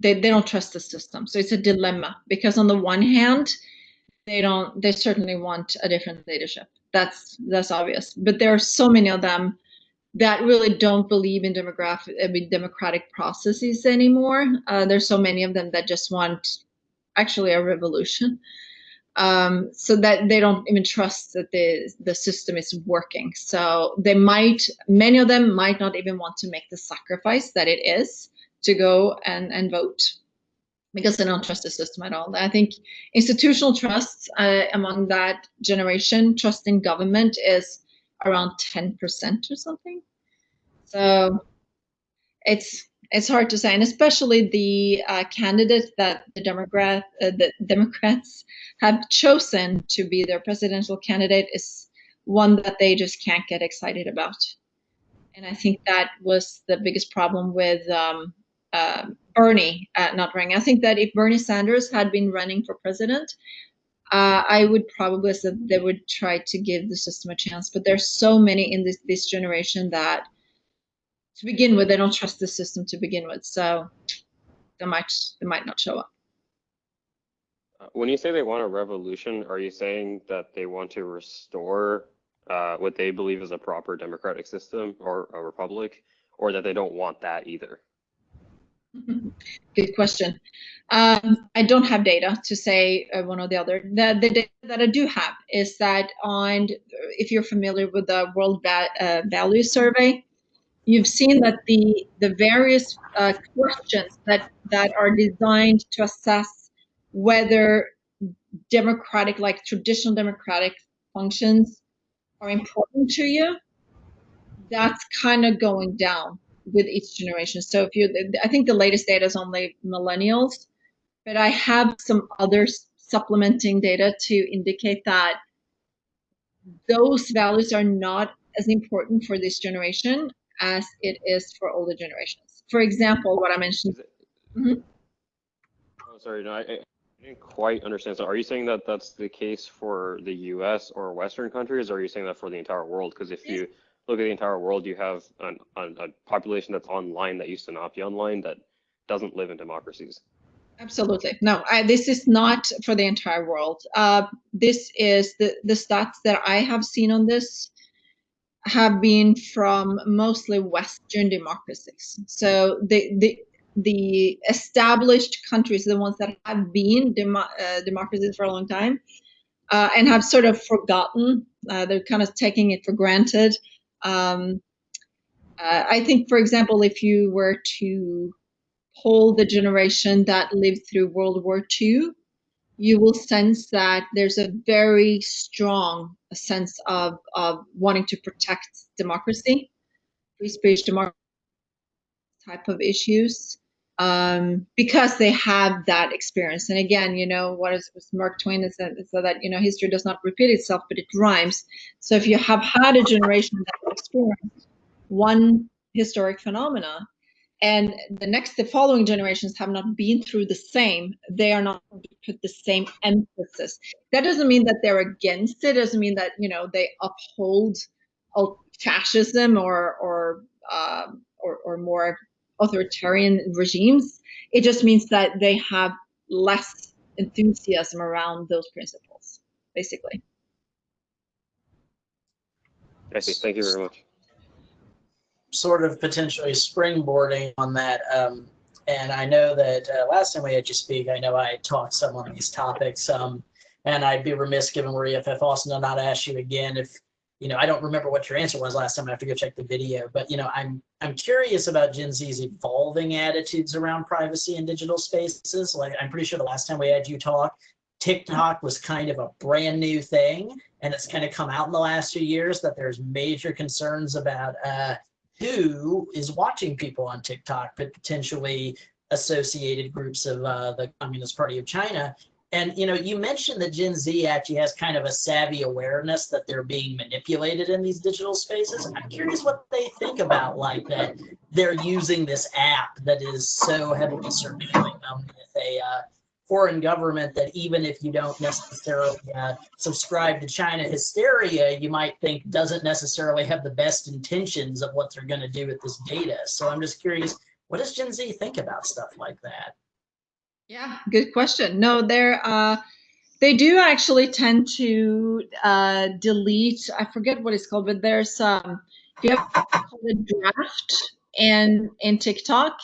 they, they don't trust the system. So it's a dilemma because on the one hand, they don't they certainly want a different leadership. That's that's obvious. But there are so many of them that really don't believe in demographic I mean, democratic processes anymore. Uh, there's so many of them that just want actually a revolution. Um, so that they don't even trust that the the system is working. So they might, many of them might not even want to make the sacrifice that it is to go and, and vote because they don't trust the system at all. I think institutional trust uh, among that generation, trust in government is around 10% or something. So it's it's hard to say, and especially the uh, candidate that the Democrat uh, the Democrats *laughs* have chosen to be their presidential candidate is one that they just can't get excited about. And I think that was the biggest problem with um, uh, Bernie uh, not running. I think that if Bernie Sanders had been running for president, uh, I would probably say they would try to give the system a chance. But there's so many in this this generation that, to begin with, they don't trust the system to begin with. So they might they might not show up. Uh, When you say they want a revolution, are you saying that they want to restore uh, what they believe is a proper democratic system or a republic, or that they don't want that either? *laughs* Good question. Um, I don't have data to say uh, one or the other. The, the data that I do have is that on, if you're familiar with the World Va- uh, Value Survey, you've seen that the the various uh, questions that that are designed to assess whether democratic, like traditional democratic functions, are important to you. That's kind of going down with each generation. So if you, I think the latest data is only millennials, but I have some other supplementing data to indicate that those values are not as important for this generation as it is for older generations. For example, what I mentioned. It- Mhm. Oh, sorry, no, I, I didn't quite understand. So are you saying that that's the case for the US or Western countries, or are you saying that for the entire world? Because if you look at the entire world, you have an, an, a population that's online that used to not be online that doesn't live in democracies. Absolutely. No, I, this is not for the entire world. Uh, this is the, the stats that I have seen on this have been from mostly Western democracies. So the, the, the established countries, the ones that have been demo, uh, democracies for a long time, uh, and have sort of forgotten, uh, they're kind of taking it for granted. Um, uh, I think, for example, if you were to poll the generation that lived through World War II, you will sense that there's a very strong sense of, of wanting to protect democracy, free speech, democracy type of issues, um, because they have that experience. And again, you know, what is Mark Twain is that, is that, you know, history does not repeat itself, but it rhymes. So if you have had a generation that experienced one historic phenomena, and the next the following generations have not been through the same they are not put the same emphasis that doesn't mean that they're against it doesn't mean that you know they uphold fascism or or um, or, or more authoritarian regimes it just means that they have less enthusiasm around those principles basically I see. Thank you very much. sort of potentially springboarding on that. Um, and I know that uh, last time we had you speak, I know I talked some on these topics. Um, and I'd be remiss given we're EFF Austin to not ask you again if, you know, I don't remember what your answer was last time. I have to go check the video. But, you know, I'm I'm curious about Gen Z's evolving attitudes around privacy in digital spaces. Like, I'm pretty sure the last time we had you talk, TikTok was kind of a brand new thing. And it's kind of come out in the last few years that there's major concerns about uh, who is watching people on TikTok, but potentially associated groups of uh, the Communist Party of China. And you know, you mentioned that Gen Z actually has kind of a savvy awareness that they're being manipulated in these digital spaces. I'm curious what they think about like that they're using this app that is so heavily surveilling them with a uh, foreign government that even if you don't necessarily uh, subscribe to China hysteria, you might think doesn't necessarily have the best intentions of what they're going to do with this data. So I'm just curious, what does Gen Z think about stuff like that? Yeah, good question. No, they're uh, they do actually tend to uh, delete. I forget what it's called, but there's um, you have a draft and in TikTok.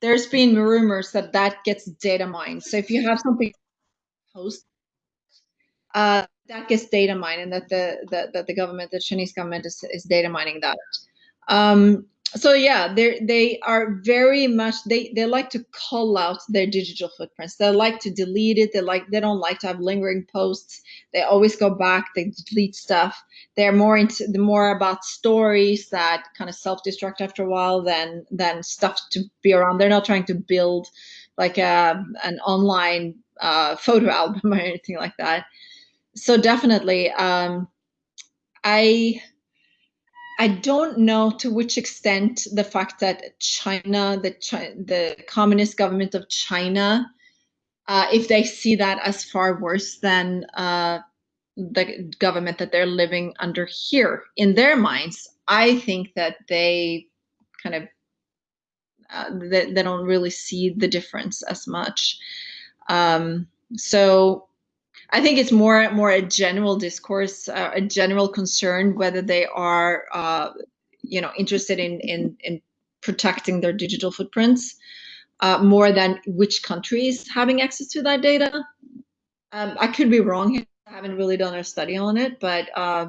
There's been rumors that that gets data mined. So if you have something post, uh, that gets data mined, and that the that, that the government, the Chinese government, is is data mining that. Um, so yeah they they are very much they they like to cull out their digital footprints. They like to delete it. They like they don't like to have lingering posts. They always go back. They delete stuff. They're more into the more about stories that kind of self-destruct after a while than than stuff to be around. They're not trying to build like a an online uh, photo *laughs* album or anything like that. So definitely um I I don't know to which extent the fact that China, the Chi- the communist government of China, uh, if they see that as far worse than uh, the government that they're living under here in their minds, I think that they kind of uh, they, they don't really see the difference as much. Um, so I think it's more more a general discourse, uh, a general concern whether they are, uh, you know, interested in in in protecting their digital footprints uh, more than which countries having access to that data. Um, I could be wrong here. I haven't really done a study on it, but uh,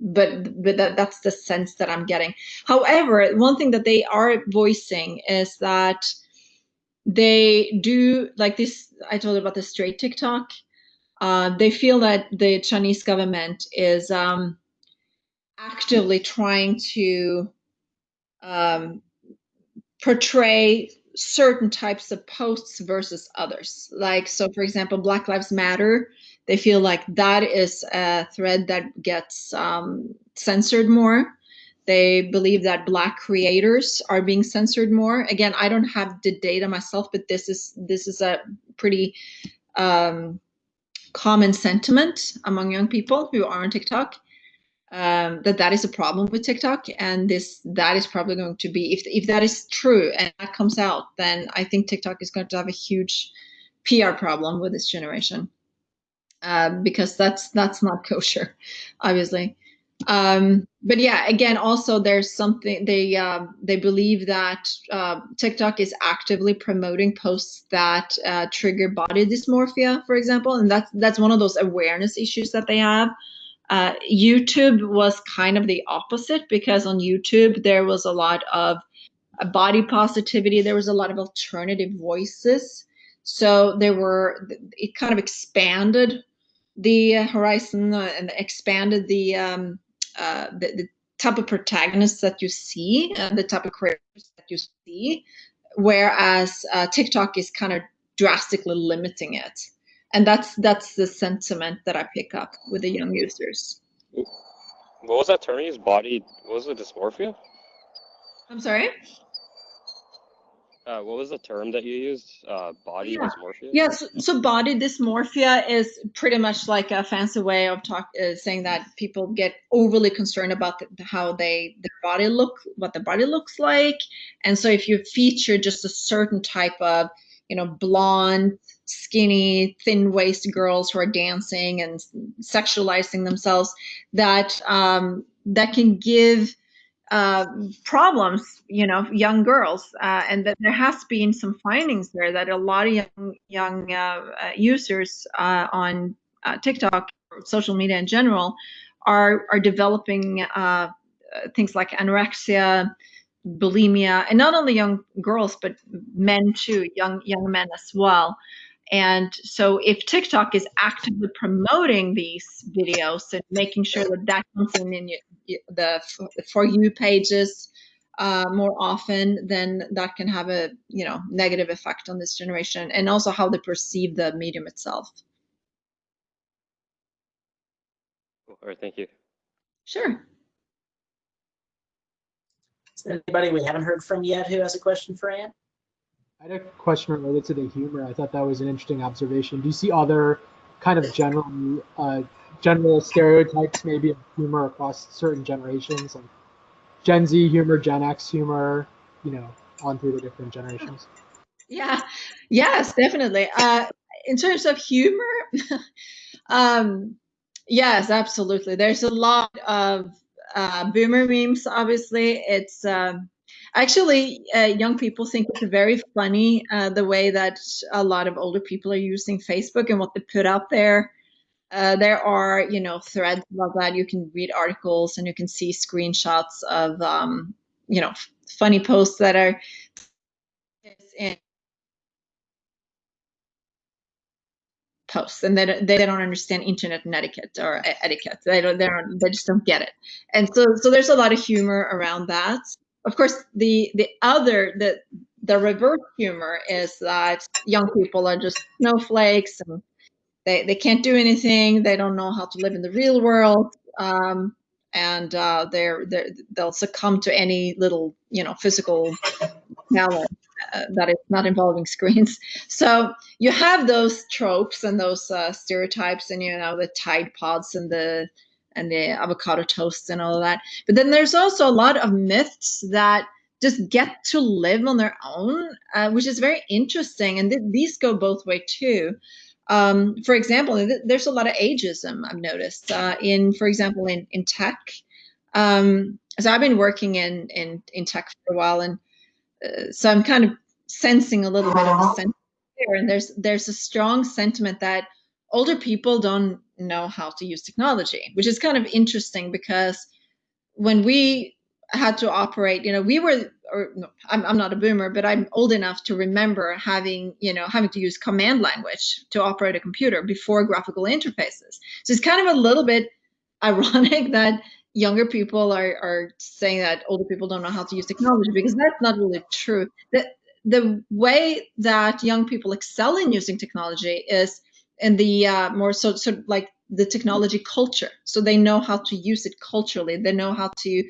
but but that, that's the sense that I'm getting. However, one thing that they are voicing is that they do like this. I told about the straight TikTok uh, they feel that the Chinese government is um, actively trying to um, portray certain types of posts versus others. Like, so for example, Black Lives Matter, they feel like that is a thread that gets um, censored more. They believe that Black creators are being censored more. Again, I don't have the data myself, but this is this is a pretty um, common sentiment among young people who are on TikTok um, that that is a problem with TikTok, and this that is probably going to be if if that is true and that comes out, then I think TikTok is going to have a huge PR problem with this generation uh, because that's that's not *laughs* kosher, obviously. Um, but yeah, again, also there's something they uh, they believe that uh, TikTok is actively promoting posts that uh, trigger body dysmorphia, for example, and that's that's one of those awareness issues that they have. Uh, YouTube was kind of the opposite because on YouTube there was a lot of uh, body positivity, there was a lot of alternative voices, so there were it kind of expanded the horizon uh, and expanded the um, uh, the, the, type of protagonists that you see, uh, the type of creators that you see, whereas uh, TikTok is kind of drastically limiting it, and that's that's the sentiment that I pick up with the young users. What was that term used? Body? What was it? Dysmorphia? I'm sorry. Uh, what was the term that you used? Uh, body yeah. dysmorphia? Yes. Yeah, so, so, body dysmorphia is pretty much like a fancy way of talk, uh, saying that people get overly concerned about the, how they their body look, what the body looks like, and so if you feature just a certain type of, you know, blonde, skinny, thin waist girls who are dancing and sexualizing themselves, that um, that can give uh, problems, you know, young girls, uh, and that there has been some findings there that a lot of young young uh, uh users uh, on TikTok, social media in general, are are developing things like anorexia, bulimia, and not only young girls but men too, young young men as well. And so if TikTok is actively promoting these videos and making sure that that comes in in the For You pages uh, more often, then that can have a you know negative effect on this generation and also how they perceive the medium itself. All right, thank you. Sure. Is there anybody we haven't heard from yet who has a question for Anne? I had a question related to the humor. I thought that was an interesting observation. Do you see other kind of general uh, general stereotypes maybe of humor across certain generations, like Gen Z humor, Gen X humor, you know, on through the different generations? Yeah, yes, definitely. Uh, in terms of humor, *laughs* um, yes, absolutely. There's a lot of uh, boomer memes. Obviously, it's um, Actually, uh, young people think it's very funny uh, the way that a lot of older people are using Facebook and what they put out there. Uh, there are, you know, threads about that. You can read articles and you can see screenshots of, um, you know, funny posts that are in posts and they don't, they don't understand internet etiquette or etiquette. They don't, they don't, they just don't get it. And so, so there's a lot of humor around that of course, the the other the the reverse humor is that young people are just snowflakes and they, they can't do anything. They don't know how to live in the real world. Um, and uh, they're, they're they'll succumb to any little you know physical challenge uh, that is not involving screens. *laughs* So you have those tropes and those uh, stereotypes, and you know the Tide Pods and the and the avocado toasts and all of that. But then there's also a lot of myths that just get to live on their own, uh, which is very interesting. And th- these go both way too. Um, for example, th- there's a lot of ageism I've noticed uh, in, for example, in in tech. Um, so I've been working in in in tech for a while, and uh, so I'm kind of sensing a little bit of a sentiment there. And there's there's a strong sentiment that older people don't know how to use technology, which is kind of interesting because when we had to operate, you know, we were, or no, I'm, I'm not a boomer, but I'm old enough to remember having, you know, having to use command language to operate a computer before graphical interfaces. So it's kind of a little bit *laughs* ironic that younger people are, are saying that older people don't know how to use technology because that's not really true. The, the way that young people excel in using technology is in the uh, more so, sort of like the technology culture. So they know how to use it culturally. They know how to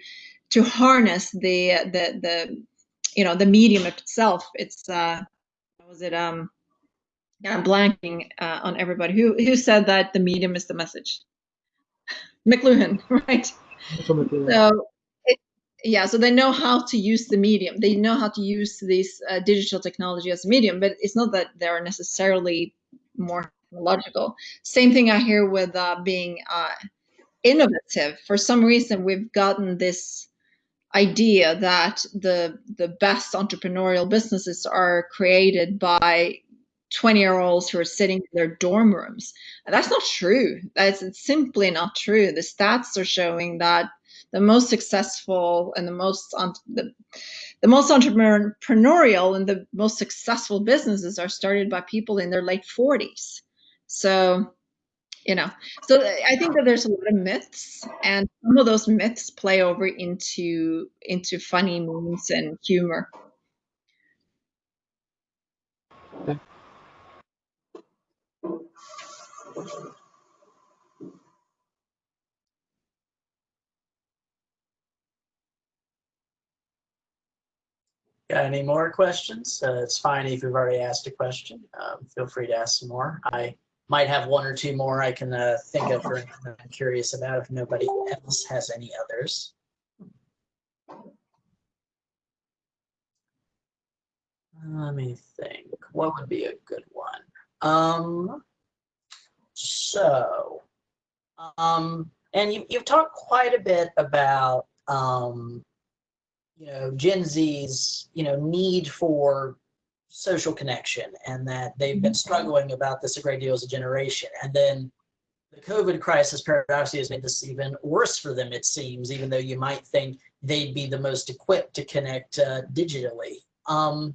to harness the the the you know the medium itself. It's uh, was it um, yeah, I'm blanking uh, on everybody who who said that the medium is the message. *laughs* McLuhan, *laughs* right? So it, yeah, so they know how to use the medium. They know how to use this uh, digital technology as a medium, but it's not that they're necessarily more logical. Same thing I hear with uh, being uh, innovative. For some reason, we've gotten this idea that the the best entrepreneurial businesses are created by 20 year olds who are sitting in their dorm rooms. And that's not true. That's simply not true. The stats are showing that the most successful and the most the, the most entrepreneurial and the most successful businesses are started by people in their late 40s. So, you know, so I think that there's a lot of myths, and some of those myths play over into into funny memes and humor. Got any more questions? Uh, it's fine if you've already asked a question. Um, feel free to ask some more. I might have one or two more I can uh, think of or I'm curious about if nobody else has any others. Let me think. What would be a good one? Um, so, um, and you, you've talked quite a bit about, um, you know, Gen Z's, you know, need for social connection and that they've been struggling about this a great deal as a generation. And then the COVID crisis paradoxically has made this even worse for them, it seems, even though you might think they'd be the most equipped to connect uh, digitally. Um,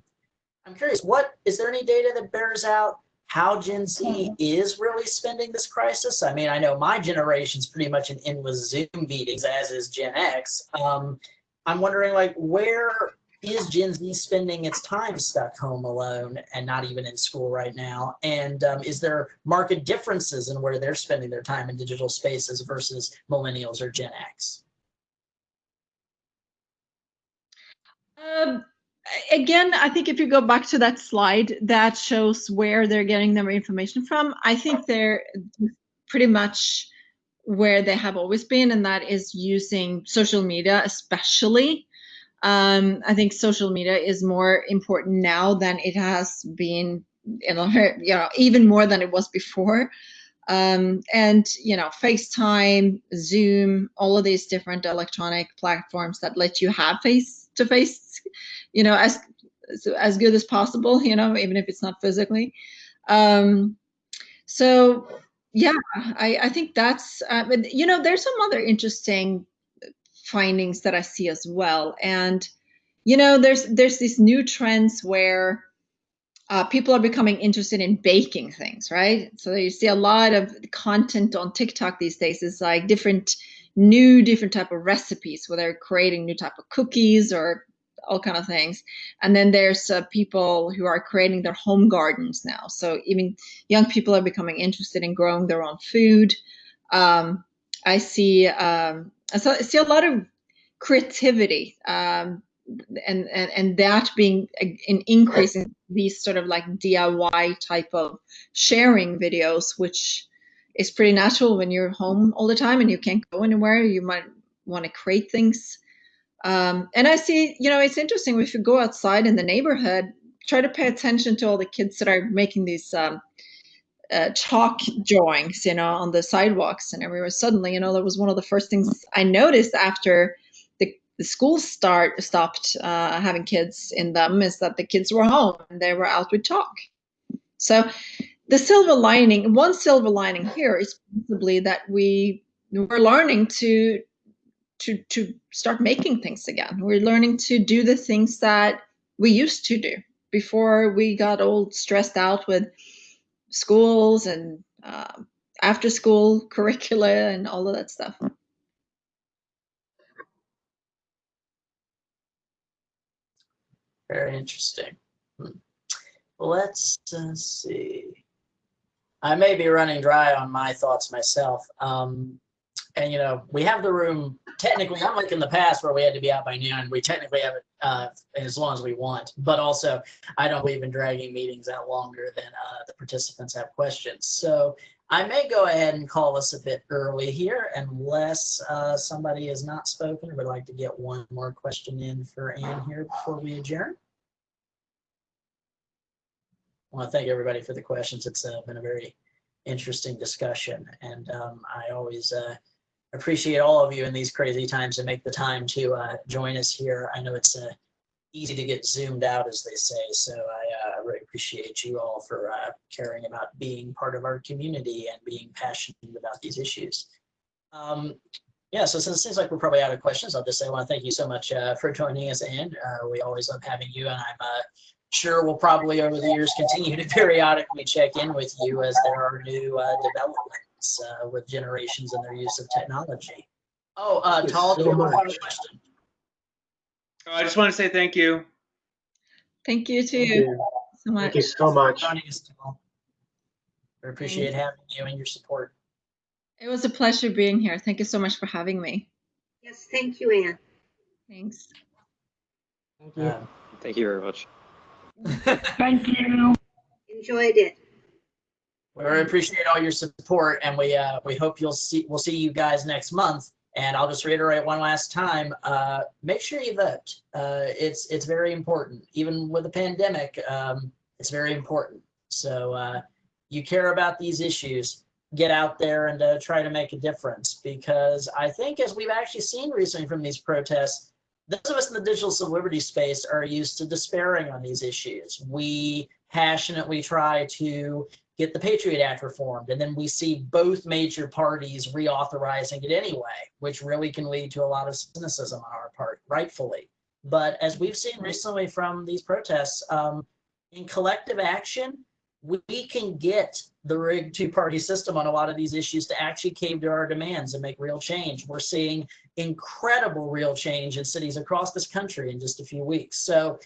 I'm curious, what is there any data that bears out how Gen Z is really spending this crisis. I mean, I know my generation's pretty much in endless Zoom meetings, as is Gen X. Um, I'm wondering, like, where is Gen Z spending its time stuck home alone and not even in school right now? And um, is there market differences in where they're spending their time in digital spaces versus millennials or Gen X? Um, again, I think if you go back to that slide that shows where they're getting their information from, I think they're pretty much where they have always been, and that is using social media, especially. Um, I think social media is more important now than it has been, you *laughs* know, you know even more than it was before. Um, and you know, FaceTime, Zoom, all of these different electronic platforms that let you have face-to-face *laughs* you know, as as good as possible, you know, even if it's not physically. Um, so yeah, I, I think that's, uh, you know, there's some other interesting findings that I see as well. And, you know, there's, there's these new trends where uh, people are becoming interested in baking things, right? So you see a lot of content on TikTok these days is like different, new, different type of recipes where they're creating new type of cookies or all kind of things. And then there's uh, people who are creating their home gardens now. So even young people are becoming interested in growing their own food. Um, I see um, I see a lot of creativity um, and, and and that being an increase in these sort of like DIY type of sharing videos, which is pretty natural when you're home all the time and you can't go anywhere. You might want to create things. Um, and I see, you know, it's interesting if you go outside in the neighborhood, try to pay attention to all the kids that are making these um, uh, chalk drawings, you know, on the sidewalks and everywhere. Suddenly, you know, that was one of the first things I noticed after the, the school start stopped uh, having kids in them is that the kids were home and they were out with chalk. So the silver lining, one silver lining here is possibly that we we're learning to to to start making things again. We're learning to do the things that we used to do before we got all stressed out with schools and um after school *laughs* curricula and all of that stuff. Very interesting. Hmm. Let's uh, see. I may be running dry on my thoughts myself. Um, and you know, we have the room technically, unlike in the past where we had to be out by noon, we technically have it uh, as long as we want. But also, I don't believe in dragging meetings out longer than uh, the participants have questions. So I may go ahead and call us a bit early here, unless uh, somebody has not spoken would like to get one more question in for Ann here before we adjourn. I want to thank everybody for the questions. It's uh, been a very interesting discussion, and um, I always uh, appreciate all of you in these crazy times to make the time to uh, join us here. I know it's uh, easy to get zoomed out, as they say, so I uh, really appreciate you all for uh, caring about being part of our community and being passionate about these issues. Um, yeah, so since it seems like we're probably out of questions, I'll just say I want to thank you so much uh, for joining us, and uh, we always love having you, and I'm sure we'll probably over the years continue to *laughs* periodically check in with you as there are new uh, developments uh, with generations and their use of technology. Oh, uh, Thank you Tal, do you so have a much. question? Oh, I just want to say thank you. Thank you too Thank you. so much. Thank you so much. Joining us, Tal. We appreciate having you and your support. It was a pleasure being here. Thank you so much for having me. Yes, thank you, Anne. Thanks. Thank you. Um, Thank you very much. Thank you. Enjoyed it. We appreciate all your support and we uh, we hope you'll see we'll see you guys next month. And I'll just reiterate one last time, uh, make sure you vote. Uh, it's it's very important. Even with the pandemic, um, it's very important. So uh, you care about these issues, get out there and uh, try to make a difference because I think as we've actually seen recently from these protests, those of us in the digital liberty space are used to despairing on these issues. We passionately try to get the Patriot Act reformed, and then we see both major parties reauthorizing it anyway, which really can lead to a lot of cynicism on our part, rightfully. But as we've seen recently from these protests, um, in collective action, we can get the rigged two-party system on a lot of these issues to actually cave to our demands and make real change. We're seeing incredible real change in cities across this country in just a few weeks. So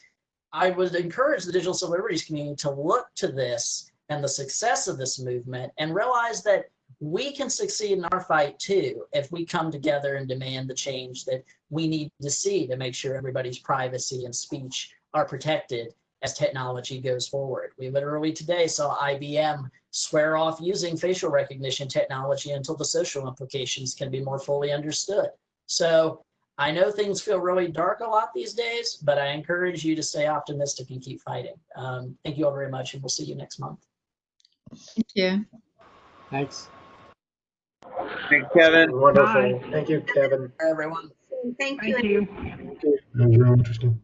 I would encourage the digital civil liberties community to look to this and the success of this movement and realize that we can succeed in our fight too if we come together and demand the change that we need to see to make sure everybody's privacy and speech are protected as technology goes forward. We literally today saw IBM swear off using facial recognition technology until the social implications can be more fully understood. So I know things feel really dark a lot these days, but I encourage you to stay optimistic and keep fighting. Um, thank you all very much, and we'll see you next month. Thank you. Thanks. Thanks, Kevin. Wonderful. Thank you, Kevin. Everyone. Thank you. Thank Anne. you. That was real interesting.